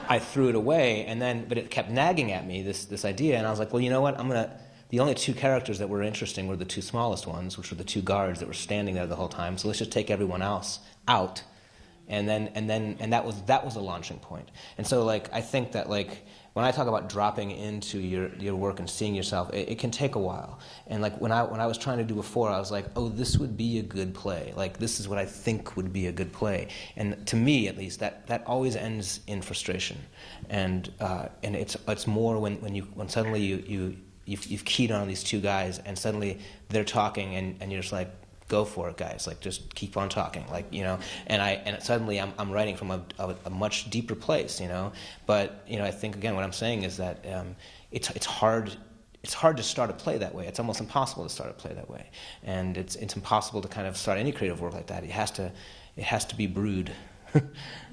I threw it away and then, but it kept nagging at me, this, this idea. And I was like, well, you know what? I'm going to, the only two characters that were interesting were the two smallest ones, which were the two guards that were standing there the whole time. So let's just take everyone else out, and then and then and that was that was a launching point. And so like I think that like when I talk about dropping into your your work and seeing yourself, it, it can take a while. And like when I when I was trying to do before, I was like, oh, this would be a good play. Like this is what I think would be a good play. And to me, at least, that that always ends in frustration. And uh, and it's it's more when when you when suddenly you you you've, you've keyed on these two guys and suddenly they're talking and, and you're just like go for it guys. Like just keep on talking. Like you know and i and suddenly i'm, I'm writing from a, a, a much deeper place you know? But you know i think again what i'm saying is that um, it's, it's hard it's hard to start a play that way. It's almost impossible to start a play that way. And it's, it's impossible to kind of start any creative work like that. It has to it has to be brewed.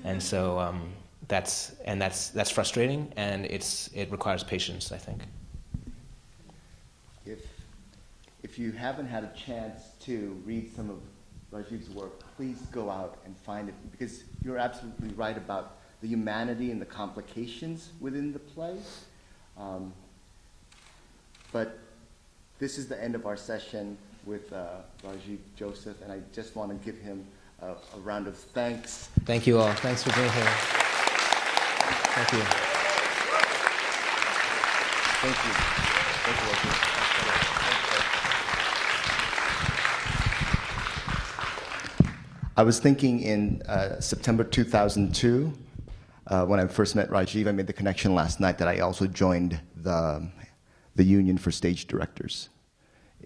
And so um, that's and that's that's frustrating and it's it requires patience i think If, if you haven't had a chance to read some of Rajiv's work, please go out and find it because you're absolutely right about the humanity and the complications within the play. Um, but this is the end of our session with uh, Rajiv Joseph, and I just want to give him a, a round of thanks. Thank you all. Thanks for being here. Thank you. Thank you. Thank you, Rajiv. I was thinking in uh, September 2002, uh, when I first met Rajiv, I made the connection last night that I also joined the, the Union for Stage Directors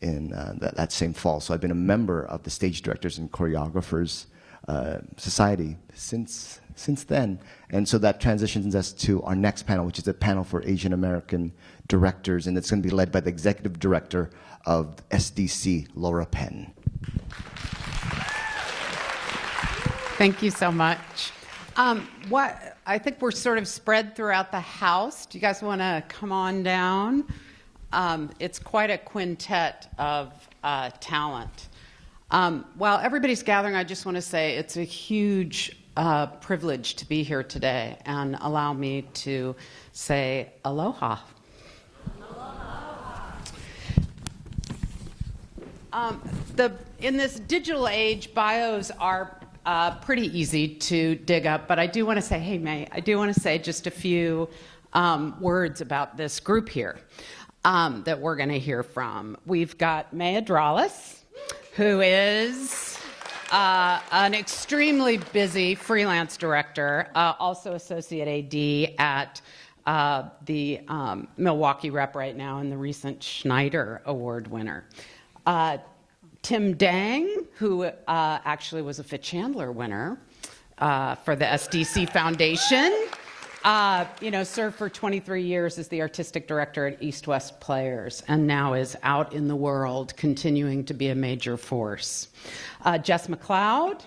in uh, that, that same fall. So I've been a member of the Stage Directors and Choreographers uh, Society since, since then. And so that transitions us to our next panel, which is a panel for Asian American directors, and it's going to be led by the Executive Director of SDC, Laura Penn. Thank you so much. Um, what I think we're sort of spread throughout the house. Do you guys want to come on down? Um, it's quite a quintet of uh, talent. Um, while everybody's gathering, I just want to say it's a huge uh, privilege to be here today and allow me to say aloha. Um, the, in this digital age, bios are uh, pretty easy to dig up, but I do want to say, hey, May, I do want to say just a few um, words about this group here um, that we're going to hear from. We've got May Adrales, who is uh, an extremely busy freelance director, uh, also associate AD at uh, the um, Milwaukee rep right now and the recent Schneider Award winner. Tim Dang, who uh, actually was a Fichandler winner uh, for the SDC Foundation, uh, you know, served for 23 years as the artistic director at East West Players, and now is out in the world, continuing to be a major force. Uh, Jess McLeod.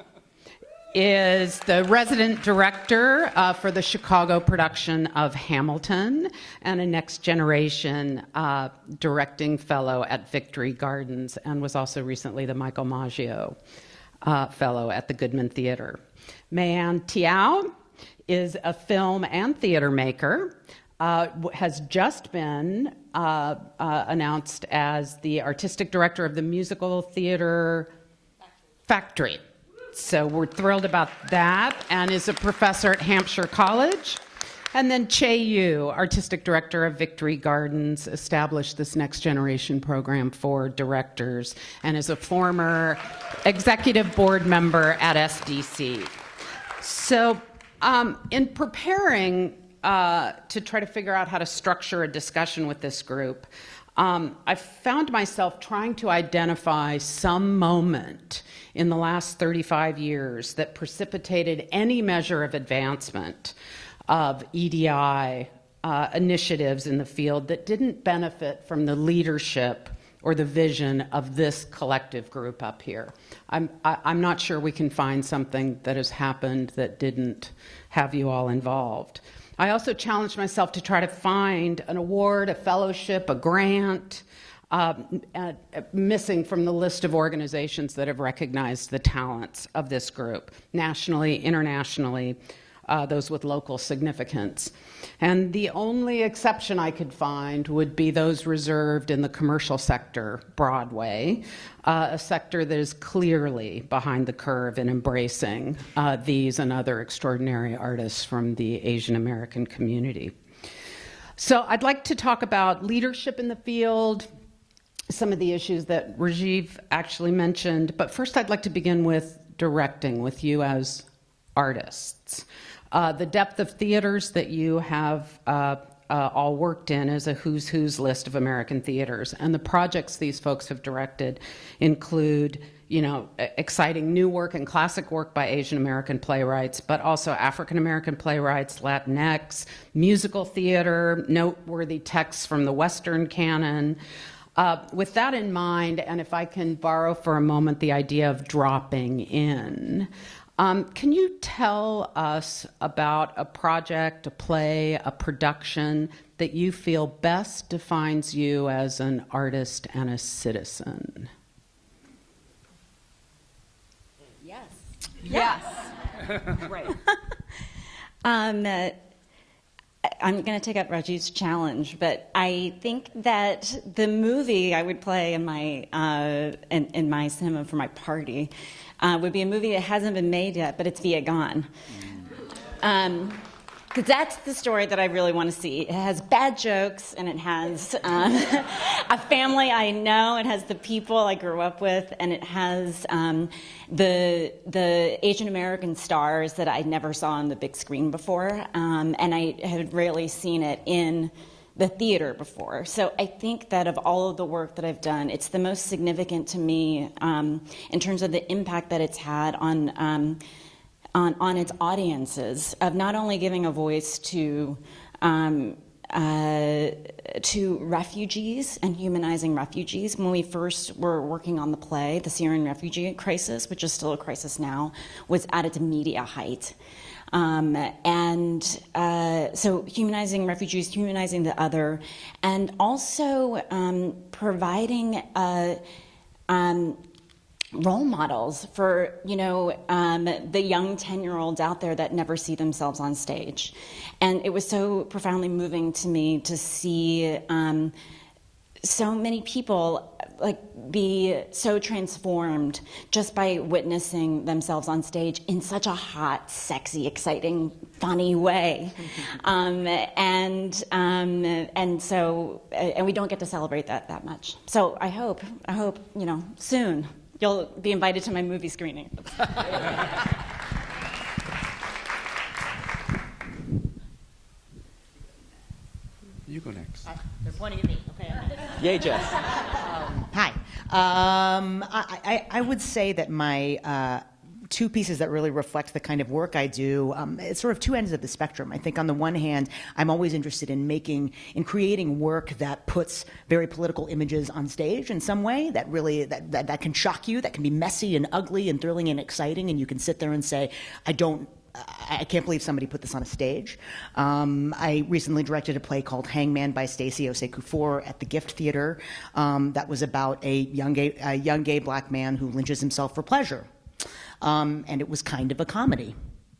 Is the resident director uh, for the Chicago production of Hamilton and a next generation uh, directing fellow at Victory Gardens and was also recently the Michael Maggio uh, fellow at the Goodman Theater. Mei Ann Teo is a film and theater maker. Uh, has just been uh, uh, announced as the artistic director of the musical theater Factory. So we're thrilled about that, and is a professor at Hampshire College. And then Chay Yew, artistic director of Victory Gardens, established this next generation program for directors and is a former executive board member at SDC. So, um, in preparing uh, to try to figure out how to structure a discussion with this group, um, I found myself trying to identify some moment in the last 35 years that precipitated any measure of advancement of EDI uh, initiatives in the field that didn't benefit from the leadership or the vision of this collective group up here. I'm, I, I'm not sure we can find something that has happened that didn't have you all involved. I also challenged myself to try to find an award, a fellowship, a grant, uh, uh, missing from the list of organizations that have recognized the talents of this group, nationally, internationally, uh, those with local significance. And the only exception I could find would be those reserved in the commercial sector, Broadway, uh, a sector that is clearly behind the curve in embracing uh, these and other extraordinary artists from the Asian American community. So I'd like to talk about leadership in the field, some of the issues that Rajiv actually mentioned, but first I'd like to begin with directing with you as artists. Uh, the depth of theaters that you have uh, uh, all worked in is a who's who's list of American theaters, and the projects these folks have directed include, you know, exciting new work and classic work by Asian American playwrights, but also African American playwrights, Latinx, musical theater, noteworthy texts from the Western canon. Uh, with that in mind, and if I can borrow for a moment the idea of dropping in, um, can you tell us about a project, a play, a production that you feel best defines you as an artist and a citizen? Yes. Yes. Great. um, uh, I'm going to take up Rajiv's challenge, but I think that the movie I would play in my uh, in, in, my cinema for my party uh, would be a movie that hasn't been made yet, but it's Vietgone. Um, because that's the story that I really want to see. It has bad jokes, and it has um, a family I know. It has the people I grew up with, and it has um, the the Asian American stars that I never saw on the big screen before, um, and I had rarely seen it in the theater before. So I think that of all of the work that I've done, it's the most significant to me um, in terms of the impact that it's had on um, on, on its audiences of not only giving a voice to um, uh, to refugees and humanizing refugees. When we first were working on the play, the Syrian refugee crisis, which is still a crisis now, was at its media height. Um, and uh, so humanizing refugees, humanizing the other, and also um, providing a, um, role models for you know um, the young 10 year olds out there that never see themselves on stage. And it was so profoundly moving to me to see um, so many people like be so transformed just by witnessing themselves on stage in such a hot sexy exciting funny way. Um, and um, and so and we don't get to celebrate that that much. So i hope i hope you know soon You'll be invited to my movie screening. you go next. Uh, they're pointing at me. Okay. Yay, Jess. Um, hi. Um, I, I, I, would say that my uh, two pieces that really reflect the kind of work I do. Um, it's sort of two ends of the spectrum. I think on the one hand, I'm always interested in making, in creating work that puts very political images on stage in some way that really, that, that, that can shock you, that can be messy and ugly and thrilling and exciting, and you can sit there and say, I don't I can't believe somebody put this on a stage. Um, I recently directed a play called Hangman by Stacey Osei-Kuffour at the Gift Theater um, that was about a young gay, a young gay black man who lynches himself for pleasure. Um, and it was kind of a comedy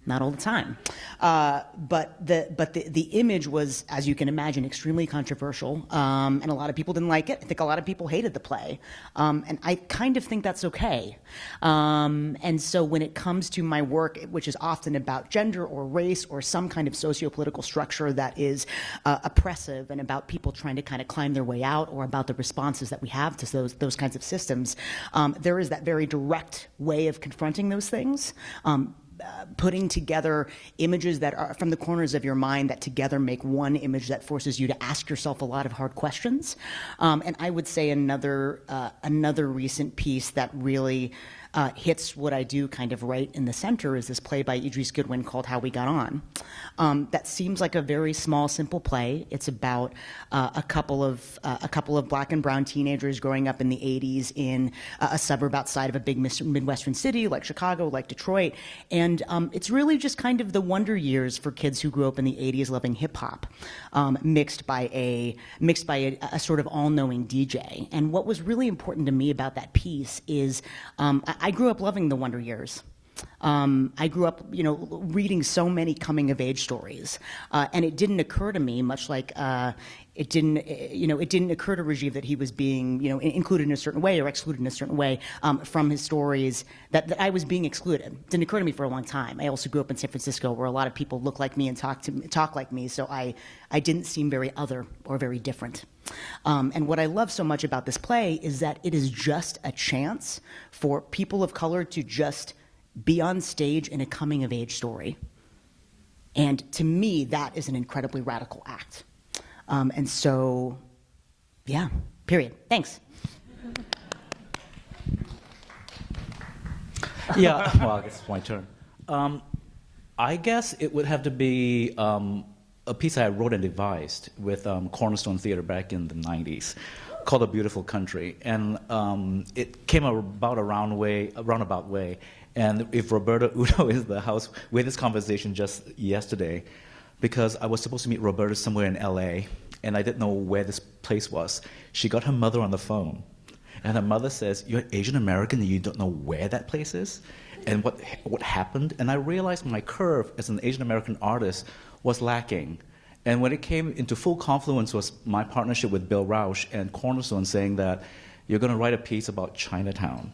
not all the time. Uh, but the but the, the image was, as you can imagine, extremely controversial, um, and a lot of people didn't like it. I think a lot of people hated the play, um, and I kind of think that's okay. Um, and so when it comes to my work, which is often about gender or race or some kind of socio-political structure that is uh, oppressive, and about people trying to kind of climb their way out, or about the responses that we have to those those kinds of systems, um, there is that very direct way of confronting those things. Uh, putting together images that are from the corners of your mind that together make one image that forces you to ask yourself a lot of hard questions. Um, and I would say another uh, another recent piece that really uh, hits what I do kind of right in the center is this play by Idris Goodwin called How We Got On. Um, that seems like a very small, simple play. It's about uh, a couple of uh, a couple of black and brown teenagers growing up in the 80s in a suburb outside of a big midwestern city like Chicago, like Detroit, and um, it's really just kind of the wonder years for kids who grew up in the 80s loving hip hop, um, mixed by a mixed by a, a sort of all-knowing DJ. And what was really important to me about that piece is um, I grew up loving the Wonder Years. Um, I grew up, you know, reading so many coming of age stories, uh, and it didn't occur to me, much like uh, it didn't, eh, you know, it didn't occur to Rajiv that he was being, you know, included in a certain way or excluded in a certain way um, from his stories. That, that I was being excluded. Didn't occur to me for a long time. I also grew up in San Francisco, where a lot of people look like me and talk to talk like me, so I, I didn't seem very other or very different. Um, and what I love so much about this play is that it is just a chance for people of color to just be on stage in a coming of age story. And to me, that is an incredibly radical act. Um, and so, yeah, period. Thanks. yeah, well, I guess it's my turn. Um, I guess it would have to be um, a piece I wrote and devised with um, Cornerstone Theater back in the 90s called A Beautiful Country. And um, it came about a round way, a roundabout way. And if Roberta Uno is the house, we had this conversation just yesterday because I was supposed to meet Roberta somewhere in LA and I didn't know where this place was. She got her mother on the phone and her mother says, You're Asian American and you don't know where that place is? And what, what happened? And I realized my curve as an Asian American artist was lacking. And when it came into full confluence was my partnership with Bill Rauch and Cornerstone saying that you're going to write a piece about Chinatown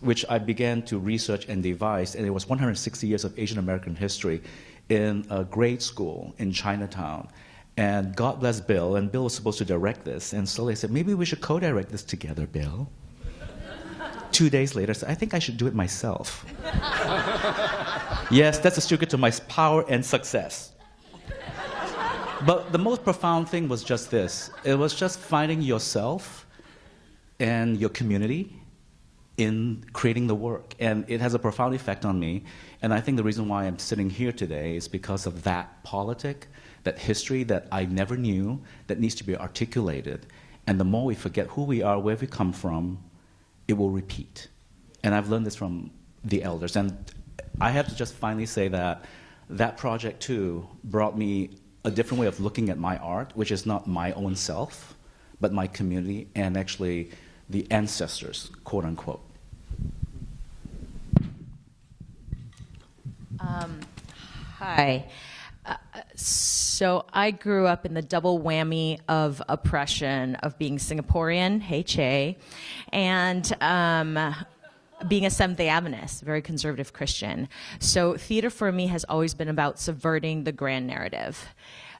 which I began to research and devise, and it was 160 years of Asian American history in a grade school in Chinatown. And God bless Bill, and Bill was supposed to direct this, and so they said, maybe we should co-direct this together, Bill. Two days later, I said, I think I should do it myself. yes, that's a secret to my power and success. But the most profound thing was just this. It was just finding yourself and your community in creating the work. And it has a profound effect on me. And I think the reason why I'm sitting here today is because of that politic, that history that I never knew, that needs to be articulated. And the more we forget who we are, where we come from, it will repeat. And I've learned this from the elders. And I have to just finally say that that project, too, brought me a different way of looking at my art, which is not my own self, but my community, and actually the ancestors, quote unquote? Um, hi. Uh, so I grew up in the double whammy of oppression of being Singaporean, hey Che, and um, being a Seventh day Adventist, very conservative Christian. So theater for me has always been about subverting the grand narrative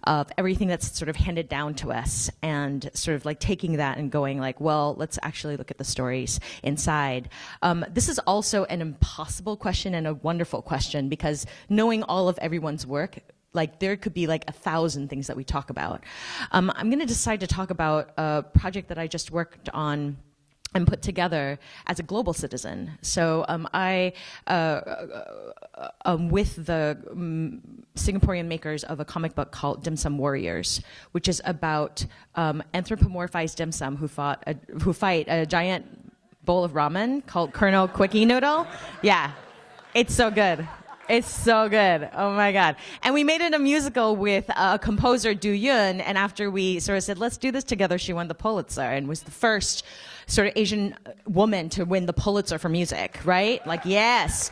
of everything that's sort of handed down to us and sort of like taking that and going like, well, let's actually look at the stories inside. Um, this is also an impossible question and a wonderful question because knowing all of everyone's work like there could be like a thousand things that we talk about. Um, I'm going to decide to talk about a project that I just worked on and put together as a global citizen. So um, I, uh, uh, um, with the um, Singaporean makers of a comic book called Dim Sum Warriors, which is about um, anthropomorphized dim sum who fought a, who fight a giant bowl of ramen called Colonel Quickie Noodle. Yeah, it's so good. It's so good. Oh my God. And we made it a musical with a composer, Du Yun. And after we sort of said, let's do this together, she won the Pulitzer and was the first sort of Asian woman to win the Pulitzer for music, right? Like, yes.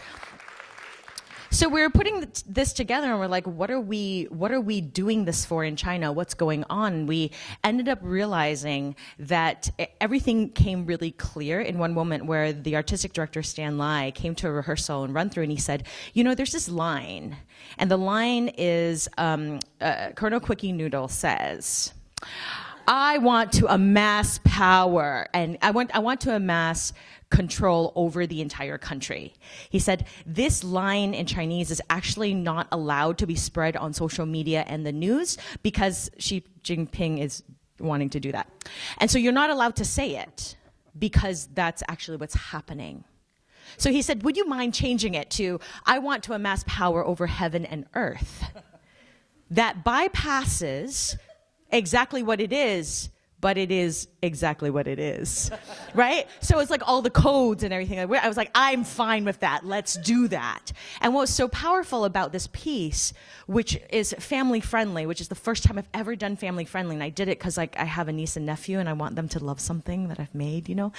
So we were putting this together and we're like, what are we, what are we doing this for in China? What's going on? We ended up realizing that everything came really clear in one moment where the artistic director, Stan Lai, came to a rehearsal and run through and he said, you know, there's this line. And the line is, um, uh, Colonel Quickie Noodle says, I want to amass power and I want, I want to amass control over the entire country. He said, this line in Chinese is actually not allowed to be spread on social media and the news because Xi Jinping is wanting to do that. And so you're not allowed to say it because that's actually what's happening. So he said, would you mind changing it to, I want to amass power over heaven and earth. that bypasses exactly what it is but it is exactly what it is, right? So it's like all the codes and everything. I was like, I'm fine with that. Let's do that. And what was so powerful about this piece, which is family friendly, which is the first time I've ever done family friendly, and I did it because like I have a niece and nephew, and I want them to love something that I've made, you know,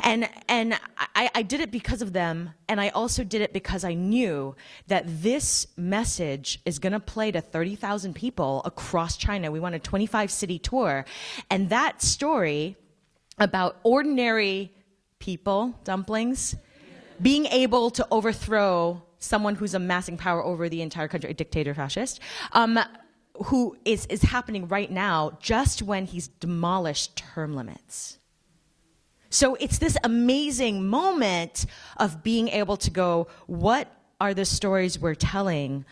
and and I, I did it because of them, and I also did it because I knew that this message is going to play to 30,000 people across China. We want a 25 city tour, and that that story about ordinary people, dumplings, being able to overthrow someone who's amassing power over the entire country, a dictator fascist, um, who is, is happening right now just when he's demolished term limits. So it's this amazing moment of being able to go, what are the stories we're telling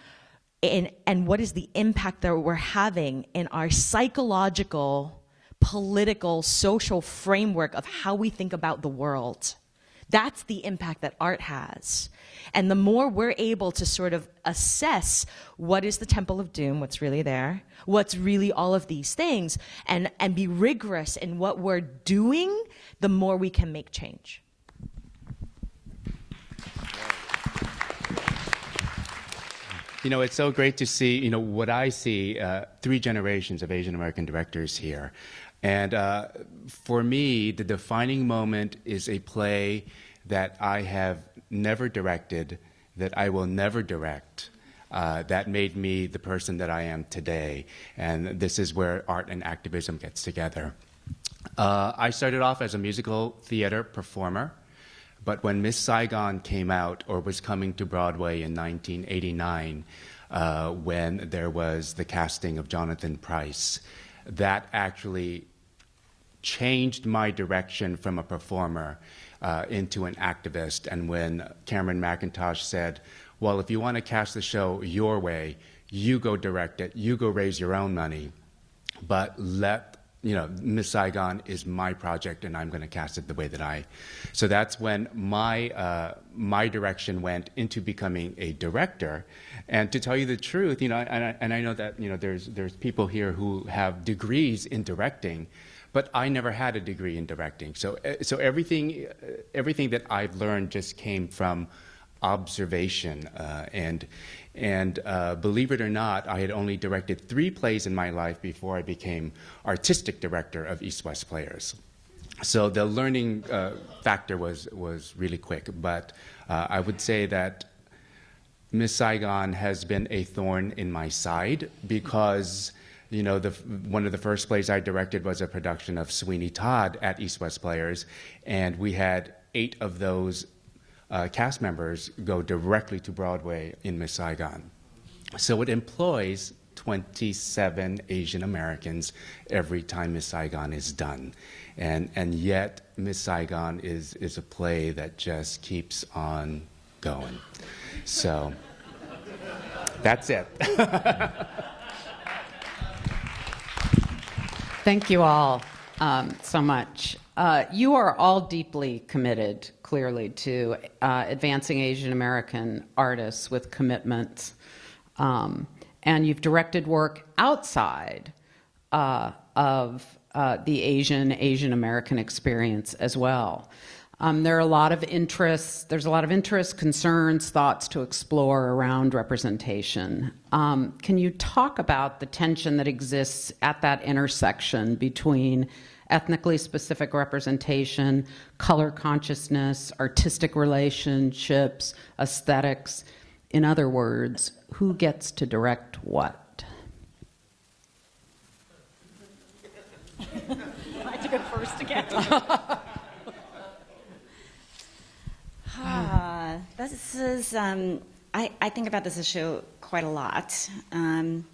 and, and what is the impact that we're having in our psychological political, social framework of how we think about the world. That's the impact that art has. And the more we're able to sort of assess what is the Temple of Doom, what's really there, what's really all of these things, and, and be rigorous in what we're doing, the more we can make change. You know, it's so great to see, you know, what I see, uh, three generations of Asian American directors here. And uh, for me, the defining moment is a play that I have never directed, that I will never direct. Uh, that made me the person that I am today. And this is where art and activism gets together. Uh, I started off as a musical theater performer, but when Miss Saigon came out or was coming to Broadway in 1989, uh, when there was the casting of Jonathan Pryce, that actually changed my direction from a performer uh, into an activist. And when Cameron Mackintosh said, well, if you want to cast the show your way, you go direct it, you go raise your own money, but let you know, Miss Saigon is my project, and I'm going to cast it the way that I. So that's when my uh, my direction went into becoming a director. And to tell you the truth, you know, and I, and I know that you know there's there's people here who have degrees in directing, but I never had a degree in directing. So, uh, so everything, uh, everything that I've learned just came from observation. Uh, and and uh, believe it or not, I had only directed three plays in my life before I became artistic director of East West Players. So the learning uh, factor was, was really quick. But uh, I would say that Miss Saigon has been a thorn in my side because you know, the, one of the first plays I directed was a production of Sweeney Todd at East West Players, and we had eight of those uh, cast members go directly to Broadway in Miss Saigon. So it employs 27 Asian Americans every time Miss Saigon is done. And, and yet, Miss Saigon is, is a play that just keeps on going. So that's it. Thank you all um, so much. Uh, you are all deeply committed, clearly, to uh, advancing Asian American artists with commitments. Um, and you've directed work outside uh, of uh, the Asian, Asian American experience as well. Um, there are a lot of interests, there's a lot of interest, concerns, thoughts to explore around representation. Um, can you talk about the tension that exists at that intersection between ethnically specific representation, color consciousness, artistic relationships, aesthetics? In other words, who gets to direct what? I had to go first again. This is, um, I, I think about this issue quite a lot. Um,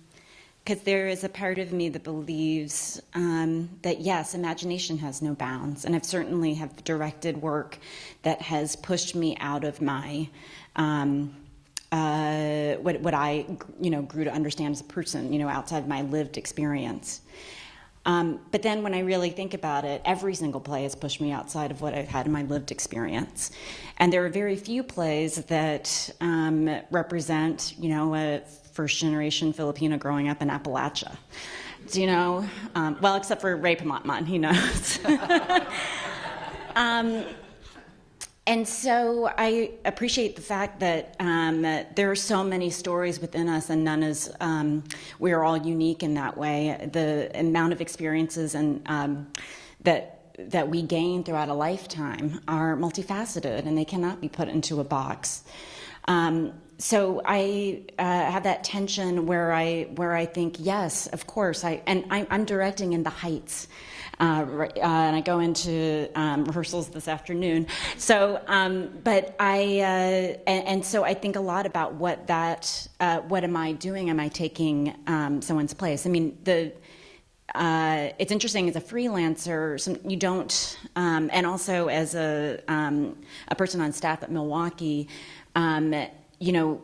because there is a part of me that believes um, that yes, imagination has no bounds, and I've certainly have directed work that has pushed me out of my um, uh, what what I you know grew to understand as a person, you know, outside my lived experience. Um, but then when I really think about it, every single play has pushed me outside of what I've had in my lived experience. And there are very few plays that um, represent, you know, a first generation Filipino growing up in Appalachia. Do you know? Um, well, except for Rey Pamatmat, he knows. and so I appreciate the fact that um, there are so many stories within us, and none is, um, we are all unique in that way. The amount of experiences and um, that that we gain throughout a lifetime are multifaceted, and they cannot be put into a box. Um, so I uh, have that tension where I where I think yes, of course, I and I, am directing in the Heights. Uh, uh, and I go into um, rehearsals this afternoon. So, um, but I, uh, and, and, so I think a lot about what that, uh, what am I doing? Am I taking um, someone's place? I mean, the, uh, it's interesting as a freelancer, some, you don't, um, and also as a, um, a person on staff at Milwaukee, um, you know,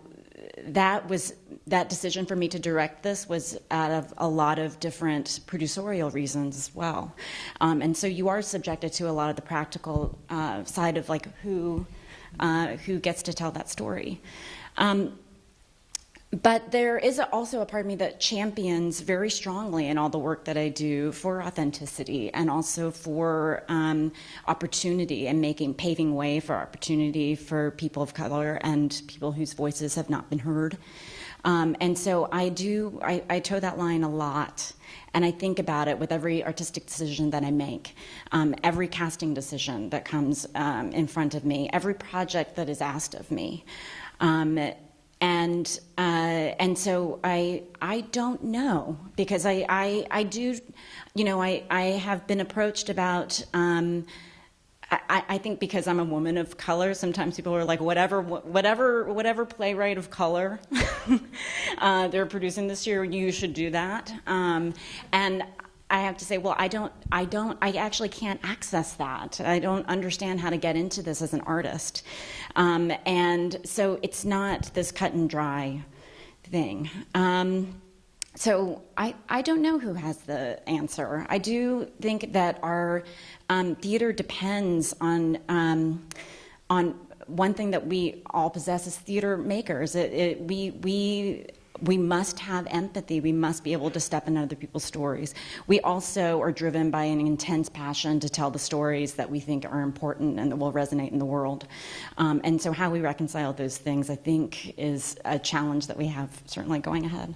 that was that decision for me to direct this was out of a lot of different producerial reasons as well. Um, and so you are subjected to a lot of the practical uh, side of like who uh, who gets to tell that story. Um, but there is also a part of me that champions very strongly in all the work that I do for authenticity and also for um, opportunity and making paving way for opportunity for people of color and people whose voices have not been heard. Um, and so I do, I, I, toe that line a lot. And I think about it with every artistic decision that I make, um, every casting decision that comes um, in front of me, every project that is asked of me. Um, and uh, and so I I don't know because I I, I do, you know I I have been approached about. Um, I, I, think because I'm a woman of color, sometimes people are like, whatever, whatever, whatever playwright of color uh, they're producing this year, you should do that. Um, and I have to say, well, I don't, I don't, I actually can't access that. I don't understand how to get into this as an artist. Um, and so it's not this cut and dry thing. Um, so I, I don't know who has the answer. I do think that our um, theater depends on, um, on one thing that we all possess as theater makers. It, it, we, we we must have empathy. We must be able to step into other people's stories. We also are driven by an intense passion to tell the stories that we think are important and that will resonate in the world. Um, and so, how we reconcile those things, I think, is a challenge that we have certainly going ahead.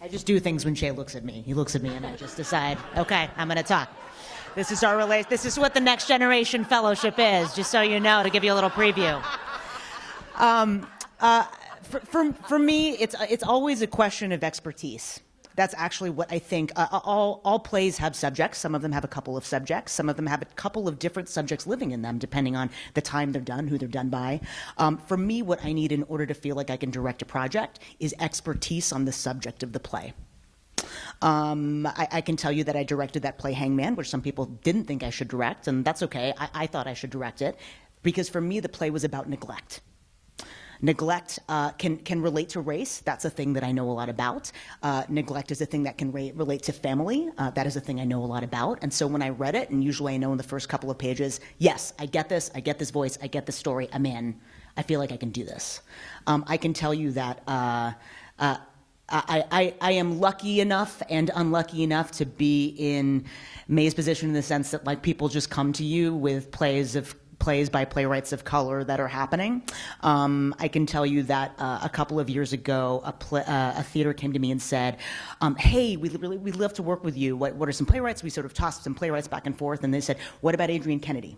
I just do things when Chay looks at me. He looks at me, and I just decide, okay, I'm going to talk. This is our relation. This is what the next generation fellowship is. Just so you know, to give you a little preview. Um, uh, for, for, for me, it's, it's always a question of expertise. That's actually what I think. Uh, all, all plays have subjects. Some of them have a couple of subjects. Some of them have a couple of different subjects living in them, depending on the time they're done, who they're done by. Um, for me, what I need in order to feel like I can direct a project is expertise on the subject of the play. Um, I, I, can tell you that I directed that play Hangman, which some people didn't think I should direct, and that's okay. I, I thought I should direct it because for me, the play was about neglect Neglect uh, can, can relate to race. That's a thing that I know a lot about. Uh, neglect is a thing that can relate to family. Uh, that is a thing I know a lot about. And so when I read it, and usually I know in the first couple of pages, yes, I get this, I get this voice, I get this story, I'm in. I feel like I can do this. Um, I can tell you that. Uh, uh, I, I, I, am lucky enough and unlucky enough to be in Mei's position in the sense that like people just come to you with plays of plays by playwrights of color that are happening. Um, I can tell you that uh, a couple of years ago, a, play, uh, a theater came to me and said, um, "Hey, we really we love to work with you. What, what are some playwrights?" We sort of tossed some playwrights back and forth, and they said, "What about Adrienne Kennedy?"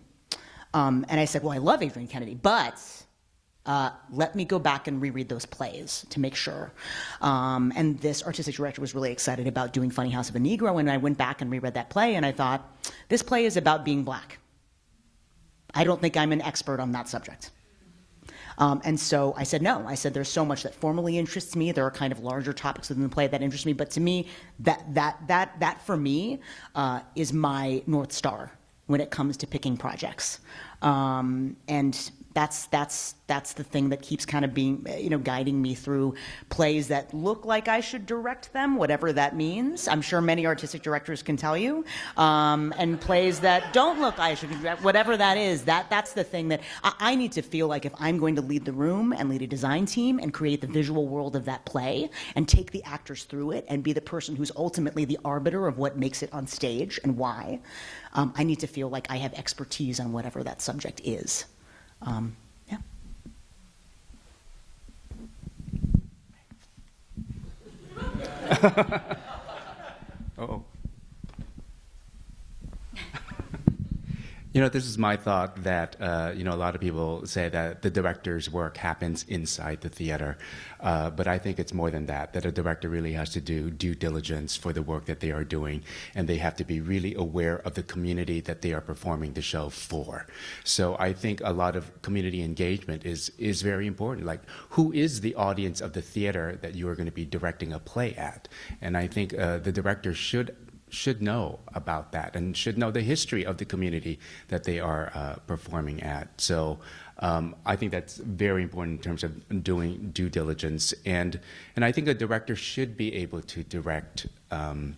Um, and I said, "Well, I love Adrienne Kennedy, but." Uh, let me go back and reread those plays to make sure. Um, and this artistic director was really excited about doing Funnyhouse of a Negro, and I went back and reread that play, and I thought, this play is about being black. I don't think I'm an expert on that subject. Um, and so I said no. I said there's so much that formally interests me. There are kind of larger topics within the play that interest me, but to me, that that that that for me uh, is my north star when it comes to picking projects. Um, and that's that's that's the thing that keeps kind of being you know guiding me through plays that look like I should direct them, whatever that means. I'm sure many artistic directors can tell you, um, and plays that don't look I should direct, whatever that is. That that's the thing that I, I need to feel like if I'm going to lead the room and lead a design team and create the visual world of that play and take the actors through it and be the person who's ultimately the arbiter of what makes it on stage and why. Um, I need to feel like I have expertise on whatever that subject is. Um, yeah. oh. You know, this is my thought that, uh, you know, a lot of people say that the director's work happens inside the theater. Uh, but I think it's more than that, that a director really has to do due diligence for the work that they are doing. And they have to be really aware of the community that they are performing the show for. So I think a lot of community engagement is, is very important. Like, who is the audience of the theater that you are going to be directing a play at? And I think uh, the director should should know about that and should know the history of the community that they are uh, performing at. So um, I think that's very important in terms of doing due diligence. And, and I think a director should be able to direct um,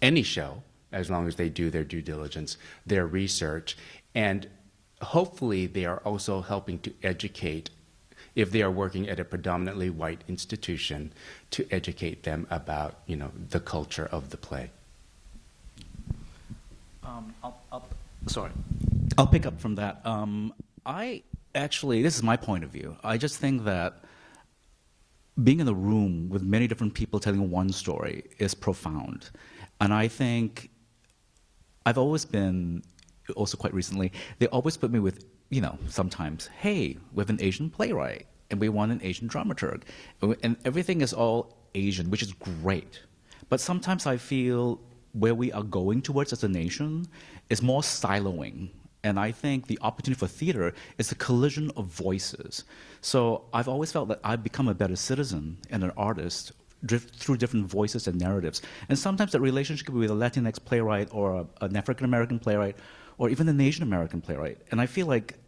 any show as long as they do their due diligence, their research, and hopefully they are also helping to educate if they are working at a predominantly white institution to educate them about you know the culture of the play. Um, I'll, I'll, sorry, I'll pick up from that. Um, I actually, this is my point of view. I just think that being in a room with many different people telling one story is profound. And I think I've always been, also quite recently, they always put me with, you know, sometimes, hey, we have an Asian playwright and we want an Asian dramaturg. And everything is all Asian, which is great. But sometimes I feel where we are going towards as a nation is more siloing. And I think the opportunity for theater is a collision of voices. So I've always felt that I've become a better citizen and an artist through different voices and narratives. And sometimes that relationship with a Latinx playwright or a, an African American playwright or even an Asian American playwright. And I feel like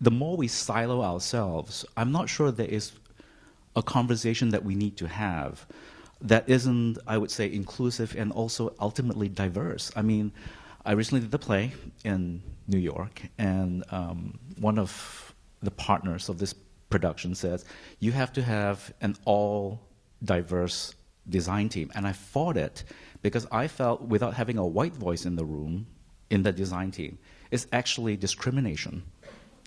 the more we silo ourselves, I'm not sure there is a conversation that we need to have that isn't, I would say, inclusive and also ultimately diverse. I mean, I recently did the play in New York, and um, one of the partners of this production says, you have to have an all diverse design team. And I fought it because I felt without having a white voice in the room, in the design team, it's actually discrimination.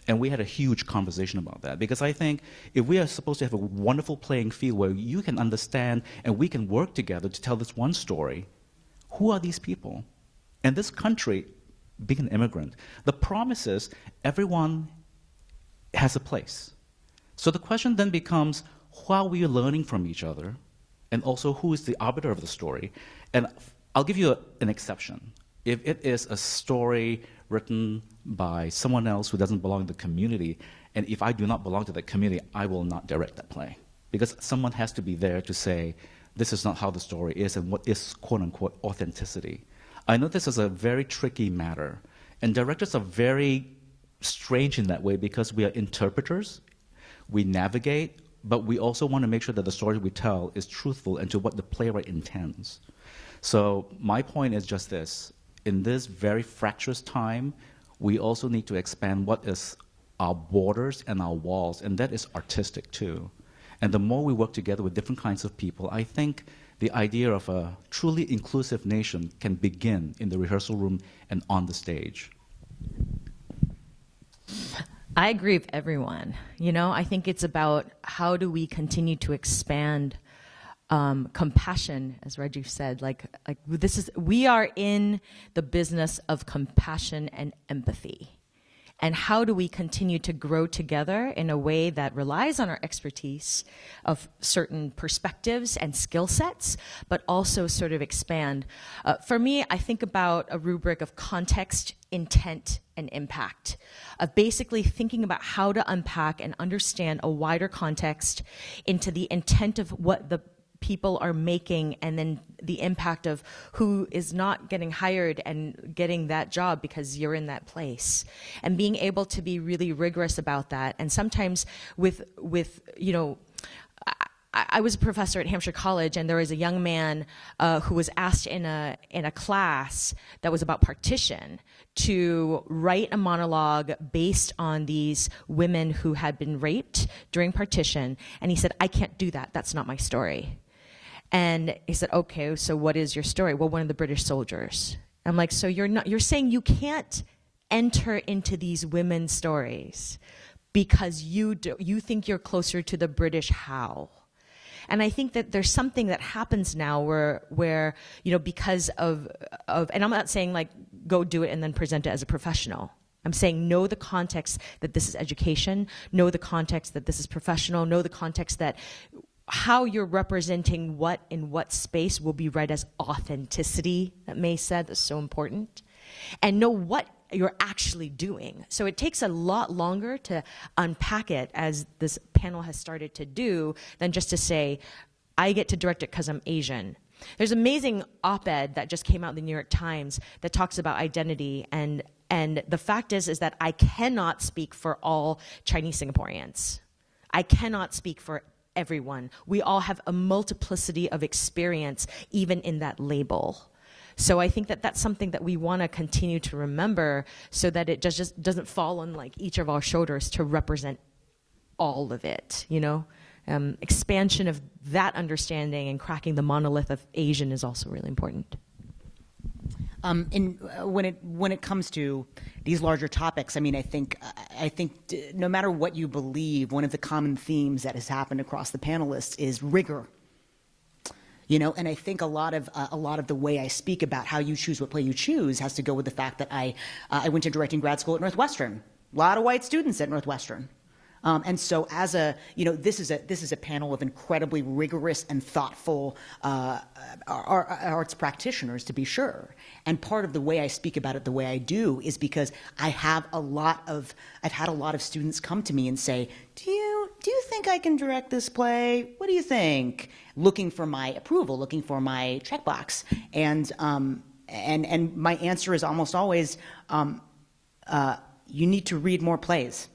And we had a huge conversation about that because I think if we are supposed to have a wonderful playing field where you can understand and we can work together to tell this one story, who are these people? And this country, being an immigrant, the promise is everyone has a place. So the question then becomes how are we learning from each other? And also, who is the arbiter of the story? And I'll give you a, an exception. If it is a story written by someone else who doesn't belong to the community, and if I do not belong to that community, I will not direct that play. Because someone has to be there to say, this is not how the story is, and what is quote unquote authenticity. I know this is a very tricky matter, and directors are very strange in that way because we are interpreters. we navigate, but we also want to make sure that the story we tell is truthful and to what the playwright intends. So my point is just this. In this very fractious time, we also need to expand what is our borders and our walls, and that is artistic too. And the more we work together with different kinds of people, I think the idea of a truly inclusive nation can begin in the rehearsal room and on the stage. I agree with everyone. You know, I think it's about how do we continue to expand um, compassion, as Rajiv said. Like, like this is we are in the business of compassion and empathy and how do we continue to grow together in a way that relies on our expertise of certain perspectives and skill sets, but also sort of expand. Uh, for me, I think about a rubric of context, intent, and impact, of basically thinking about how to unpack and understand a wider context into the intent of what the people are making and then the impact of who is not getting hired and getting that job because you're in that place and being able to be really rigorous about that and sometimes with with you know I, was a professor at Hampshire College, and there was a young man uh, who was asked in a in a class that was about partition to write a monologue based on these women who had been raped during partition, and he said, "I can't do that. That's not my story." And he said, okay, so what is your story? Well, one of the British soldiers. I'm like, so you're not, you're saying you can't enter into these women's stories because you, do, you think you're closer to the British how? And I think that there's something that happens now where, where you know, because of, of, and I'm not saying like go do it and then present it as a professional. I'm saying know the context that this is education, know the context that this is professional, know the context that how you're representing what in what space will be read as authenticity, that Mei said, that's so important. And know what you're actually doing. So it takes a lot longer to unpack it, as this panel has started to do, than just to say, I get to direct it because I'm Asian. There's amazing op-ed that just came out in the New York Times that talks about identity and and the fact is is that I cannot speak for all Chinese Singaporeans. I cannot speak for everyone. We all have a multiplicity of experience, even in that label. So I think that that's something that we want to continue to remember so that it just, just doesn't fall on like each of our shoulders to represent all of it, you know? Um, expansion of that understanding and cracking the monolith of Asian is also really important. Um, in, uh, when it when it comes to these larger topics, I mean, I think I think no matter what you believe, one of the common themes that has happened across the panelists is rigor. You know, and I think a lot of uh, a lot of the way I speak about how you choose what play you choose has to go with the fact that I uh, I went to directing grad school at Northwestern. A lot of white students at Northwestern. Um, and so as a, you know, this is a, this is a panel of incredibly rigorous and thoughtful uh, arts practitioners, to be sure. And part of the way I speak about it the way I do is because I have a lot of, I've had a lot of students come to me and say, do you, do you think I can direct this play? What do you think? Looking for my approval, looking for my checkbox. And, um, and, and my answer is almost always, um, uh, you need to read more plays.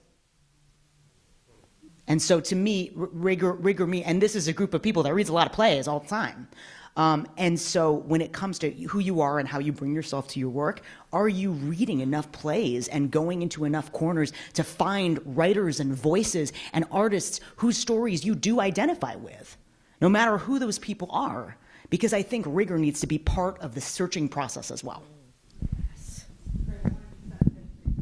And so to me, rigor, rigor me, and this is a group of people that reads a lot of plays all the time. Um, and so when it comes to who you are and how you bring yourself to your work, are you reading enough plays and going into enough corners to find writers and voices and artists whose stories you do identify with, no matter who those people are? Because I think rigor needs to be part of the searching process as well.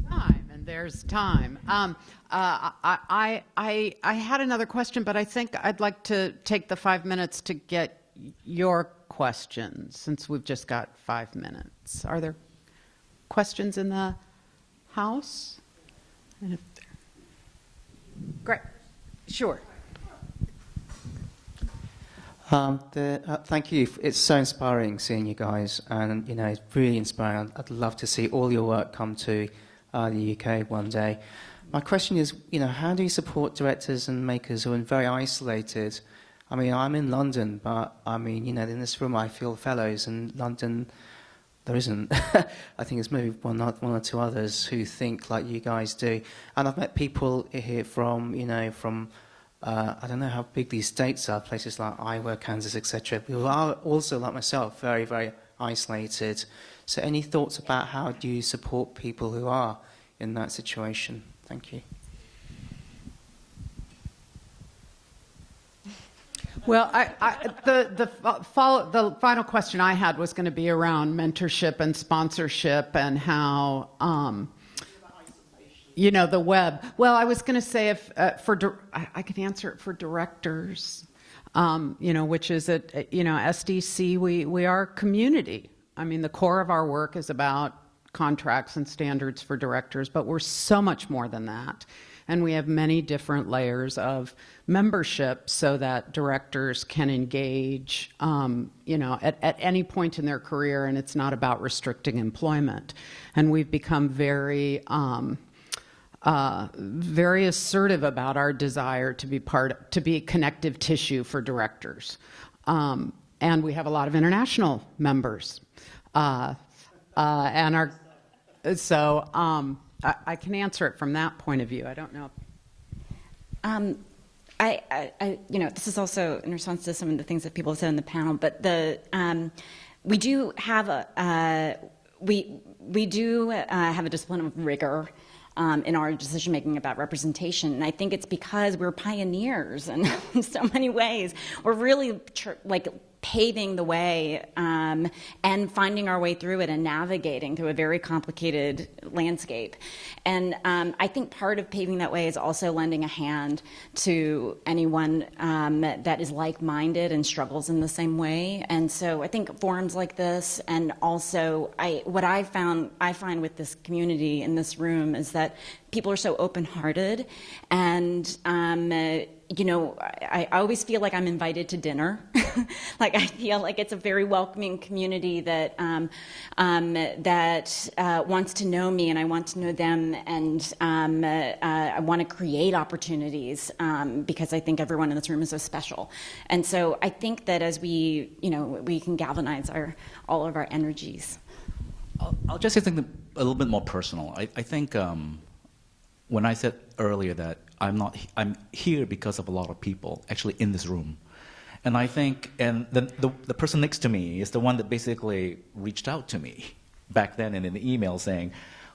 Time, and there's time. Um, uh, I, I, I had another question, but I think I'd like to take the five minutes to get your questions since we've just got five minutes. Are there questions in the House? Great. Sure. Um, the, uh, thank you. It's so inspiring seeing you guys, and you know, it's really inspiring. I'd love to see all your work come to uh, the UK one day. My question is, you know, how do you support directors and makers who are very isolated? I mean, I'm in London, but I mean, you know, in this room I feel fellows in London, there isn't. I think there's maybe one, one or two others who think like you guys do. And I've met people here from, you know, from uh, I don't know how big these states are, places like Iowa, Kansas, etc. Who are also, like myself, very, very isolated. So, any thoughts about how do you support people who are in that situation? Thank you. Well, I, I, the, the, follow, the final question I had was going to be around mentorship and sponsorship and how, um, you know, the web. Well, I was going to say if uh, for, I, I can answer it for directors, um, you know, which is at, you know, SDC, we, we are community. I mean, the core of our work is about contracts and standards for directors, but we're so much more than that. And we have many different layers of membership so that directors can engage, um, you know, at, at any point in their career, and it's not about restricting employment. And we've become very, um, uh, very assertive about our desire to be part, to be connective tissue for directors. Um, and we have a lot of international members. Uh, uh, and our, so, um, I, I, can answer it from that point of view. I don't know. Um, I, I, I, you know, this is also in response to some of the things that people have said in the panel, but the, um, we do have a, uh, we, we do uh, have a discipline of rigor um, in our decision making about representation. And I think it's because we're pioneers in so many ways. We're really like paving the way um, and finding our way through it and navigating through a very complicated landscape. And um, I think part of paving that way is also lending a hand to anyone um, that is like-minded and struggles in the same way. And so I think forums like this, and also I, what I found I find with this community in this room is that people are so open-hearted and um, you know, I, I, always feel like I'm invited to dinner. like I feel like it's a very welcoming community that um, um, that uh, wants to know me, and I want to know them, and um, uh, I want to create opportunities um, because I think everyone in this room is so special. And so I think that as we, you know, we can galvanize our all of our energies. I'll, I'll just say something a little bit more personal. I, I think um, when I said earlier that I'm not. I'm here because of a lot of people actually in this room, and I think, and the, the the person next to me is the one that basically reached out to me back then in an email saying,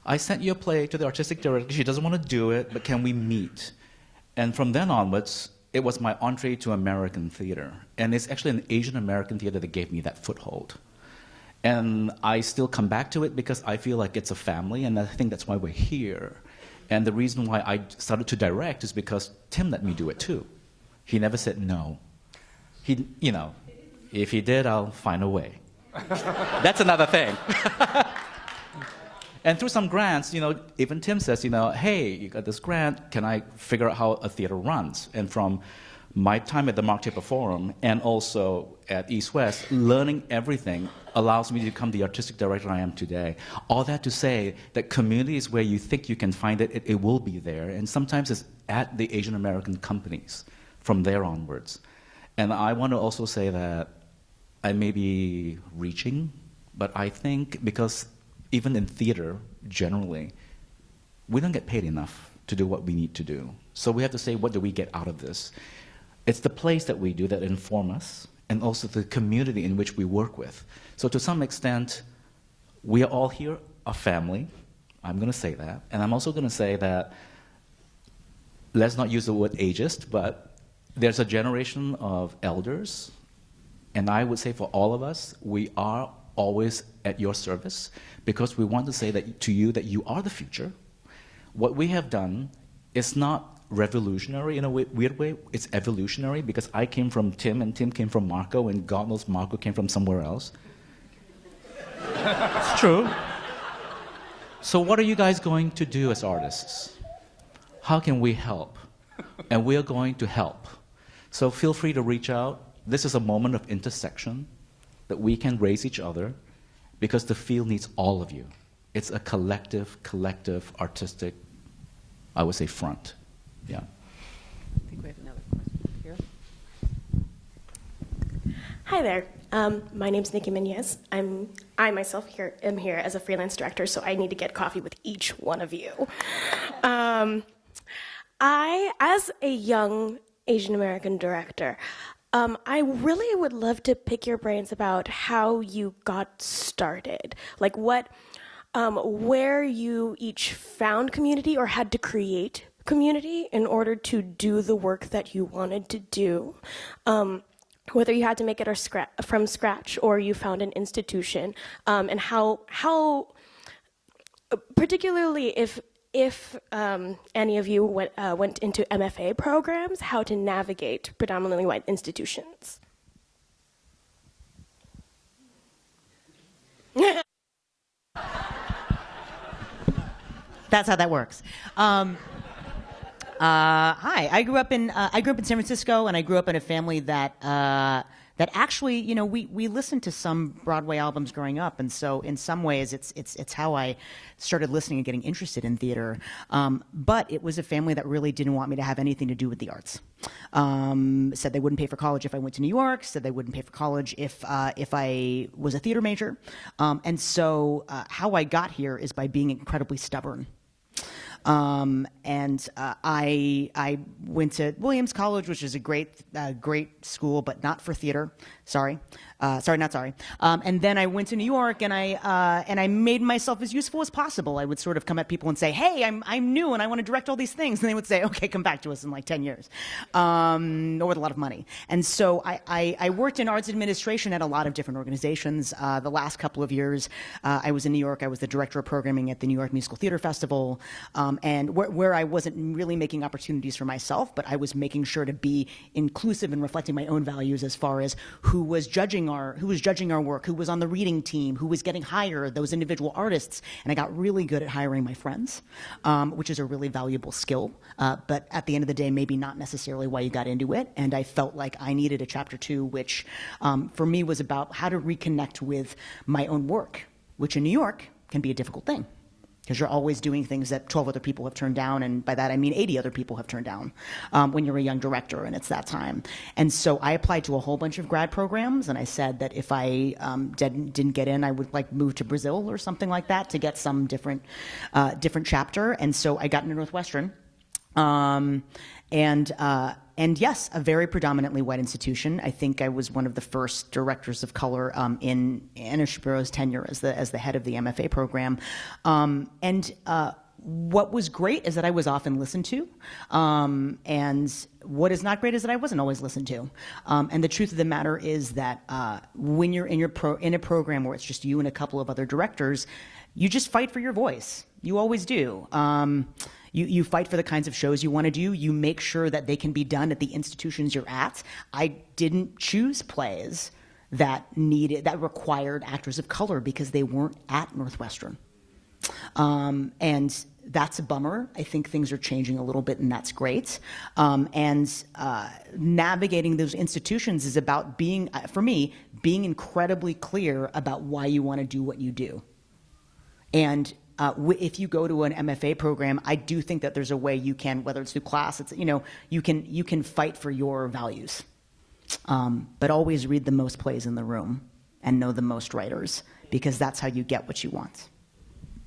"I sent you a play to the artistic director. She doesn't want to do it, but can we meet?" And from then onwards, it was my entree to American theater, and it's actually an Asian American theater that gave me that foothold. And I still come back to it because I feel like it's a family, and I think that's why we're here. And the reason why I started to direct is because Tim let me do it too. He never said no. He, you know, if he did, I'll find a way. That's another thing. and through some grants, you know, even Tim says, you know, hey, you got this grant, can I figure out how a theater runs? And from my time at the Mark Taper Forum and also at East West, learning everything allows me to become the artistic director I am today. All that to say that community is where you think you can find it, it, it will be there. And sometimes it's at the Asian American companies from there onwards. And I want to also say that I may be reaching, but I think because even in theater, generally, we don't get paid enough to do what we need to do. So we have to say, what do we get out of this? It's the place that we do that inform us, and also the community in which we work with. So to some extent, we are all here a family. I'm going to say that. And I'm also going to say that, let's not use the word ageist, but there's a generation of elders, and I would say for all of us, we are always at your service because we want to say that to you that you are the future. What we have done is not revolutionary in a weird way. It's evolutionary because I came from Tim and Tim came from Mako and God knows Mako came from somewhere else. it's true. So what are you guys going to do as artists? How can we help? And we are going to help. So feel free to reach out. This is a moment of intersection that we can raise each other because the field needs all of you. It's a collective, collective, artistic, I would say, front. Yeah. I think we have another question here. Hi there. Um, my name is Nikki Menez. I'm I myself here am here as a freelance director, so I need to get coffee with each one of you. Um, I, as a young Asian American director. Um, I really would love to pick your brains about how you got started. Like what, um, where you each found community or had to create community in order to do the work that you wanted to do. Um, whether you had to make it scra from scratch or you found an institution, um, and how how particularly if if um, any of you went, uh, went into MFA programs, how to navigate predominantly white institutions. That's how that works. Um, uh, hi, I grew up in uh, I grew up in San Francisco, and I grew up in a family that uh, that actually, you know, we we listened to some Broadway albums growing up, and so in some ways, it's it's it's how I started listening and getting interested in theater. Um, but it was a family that really didn't want me to have anything to do with the arts. Um, said they wouldn't pay for college if I went to New York. Said they wouldn't pay for college if uh, if I was a theater major. Um, and so, uh, how I got here is by being incredibly stubborn. Um, and uh, I I went to Williams College, which is a great uh, great school, but not for theater. Sorry, uh, sorry, not sorry. Um, and then I went to New York, and I uh, and I made myself as useful as possible. I would sort of come at people and say, "Hey, I'm I'm new, and I want to direct all these things," and they would say, "Okay, come back to us in like ten years," um, or with a lot of money. And so I, I, I worked in arts administration at a lot of different organizations. Uh, the last couple of years, uh, I was in New York. I was the director of programming at the New York Musical Theater Festival, um, and where, where I wasn't really making opportunities for myself, but I was making sure to be inclusive and reflecting my own values as far as who was judging our who was judging our work, who was on the reading team, who was getting hired, those individual artists, and I got really good at hiring my friends, um, which is a really valuable skill. Uh, but at the end of the day, maybe not necessarily why you got into it. And I felt like I needed a chapter two, which um, for me was about how to reconnect with my own work, which in New York can be a difficult thing because you're always doing things that 12 other people have turned down, and by that I mean 80 other people have turned down um, when you're a young director and it's that time. And so I applied to a whole bunch of grad programs, and I said that if I um, didn't, didn't get in, I would like move to Brazil or something like that to get some different, uh, different chapter. And so I got into Northwestern. Um, and uh, and yes, a very predominantly white institution. I think I was one of the first directors of color um, in Anna Shapiro's tenure as the as the head of the MFA program, um, and. Uh, what was great is that I was often listened to, um, and what is not great is that I wasn't always listened to. Um, and the truth of the matter is that uh, when you're in your pro- in a program where it's just you and a couple of other directors, you just fight for your voice. You always do. Um, you, you fight for the kinds of shows you want to do. You make sure that they can be done at the institutions you're at. I didn't choose plays that needed that required actors of color because they weren't at Northwestern. Um, and that's a bummer. I think things are changing a little bit, and that's great. Um, and uh, navigating those institutions is about being, uh, for me, being incredibly clear about why you want to do what you do. And uh, if you go to an MFA program, I do think that there's a way you can, whether it's through class, it's you know, you can you can fight for your values, um, but always read the most plays in the room and know the most writers because that's how you get what you want.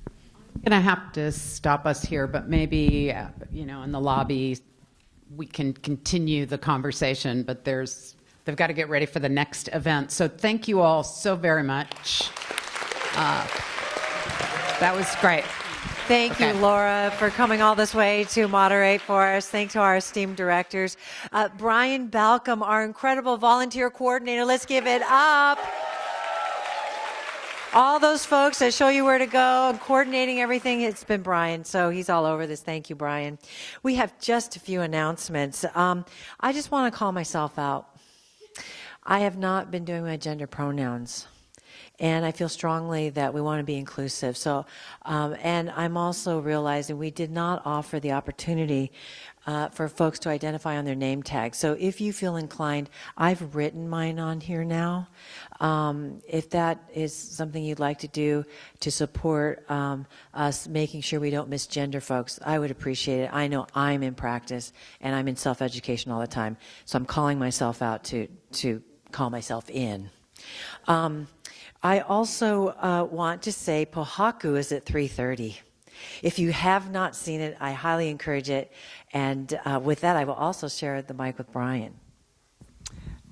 I'm gonna have to stop us here, but maybe uh, you know in the lobby we can continue the conversation. But there's they've got to get ready for the next event. So thank you all so very much. Uh, that was great. Thank Okay. you, Laura, for coming all this way to moderate for us. Thanks to our esteemed directors. Uh, Brian Balcom, our incredible volunteer coordinator. Let's give it up. All those folks that show you where to go and coordinating everything, it's been Brian. So he's all over this. Thank you, Brian. We have just a few announcements. Um, I just want to call myself out. I have not been doing my gender pronouns. And I feel strongly that we want to be inclusive. So, um, and I'm also realizing we did not offer the opportunity uh, for folks to identify on their name tag. So if you feel inclined, I've written mine on here now. Um, if that is something you'd like to do to support um, us making sure we don't misgender folks, I would appreciate it. I know I'm in practice and I'm in self-education all the time. So I'm calling myself out to, to call myself in. Um, I also uh, want to say Pohaku is at 3:30. If you have not seen it, I highly encourage it. And uh, with that, I will also share the mic with Brian.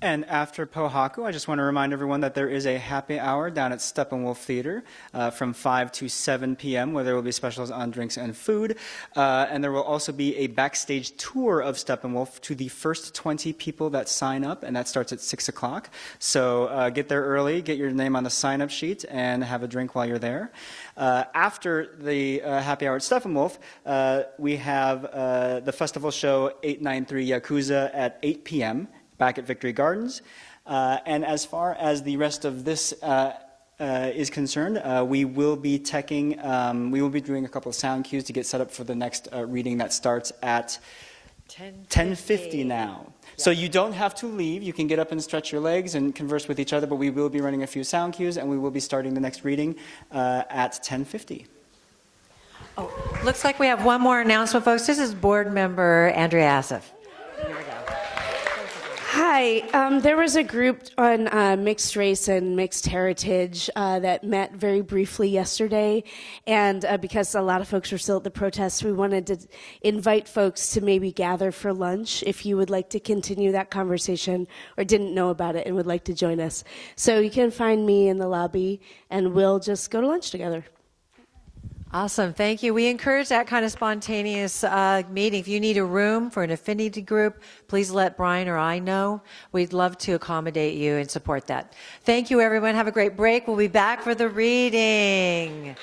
And after Pohaku, I just want to remind everyone that there is a happy hour down at Steppenwolf Theater uh, from 5 to 7 p.m., where there will be specials on drinks and food. Uh, and there will also be a backstage tour of Steppenwolf to the first 20 people that sign up, and that starts at 6 o'clock. So uh, get there early, get your name on the sign up sheet, and have a drink while you're there. Uh, after the uh, happy hour at Steppenwolf, uh, we have the festival show 893 Yakuza at 8 p.m back at Victory Gardens. Uh, and as far as the rest of this uh, uh, is concerned, uh, we will be teching, um, we will be doing a couple of sound cues to get set up for the next uh, reading that starts at 10.50 now. So you don't have to leave. You can get up and stretch your legs and converse with each other, but we will be running a few sound cues and we will be starting the next reading uh, at 10.50. Oh, looks like we have one more announcement, folks. This is board member Andrea Assaf. Hi, um, there was a group on uh, mixed race and mixed heritage uh, that met very briefly yesterday. And uh, because a lot of folks were still at the protests, we wanted to invite folks to maybe gather for lunch if you would like to continue that conversation or didn't know about it and would like to join us. So you can find me in the lobby and we'll just go to lunch together. Awesome. Thank you. We encourage that kind of spontaneous uh, meeting. If you need a room for an affinity group, please let Brian or I know. We'd love to accommodate you and support that. Thank you, everyone. Have a great break. We'll be back for the reading.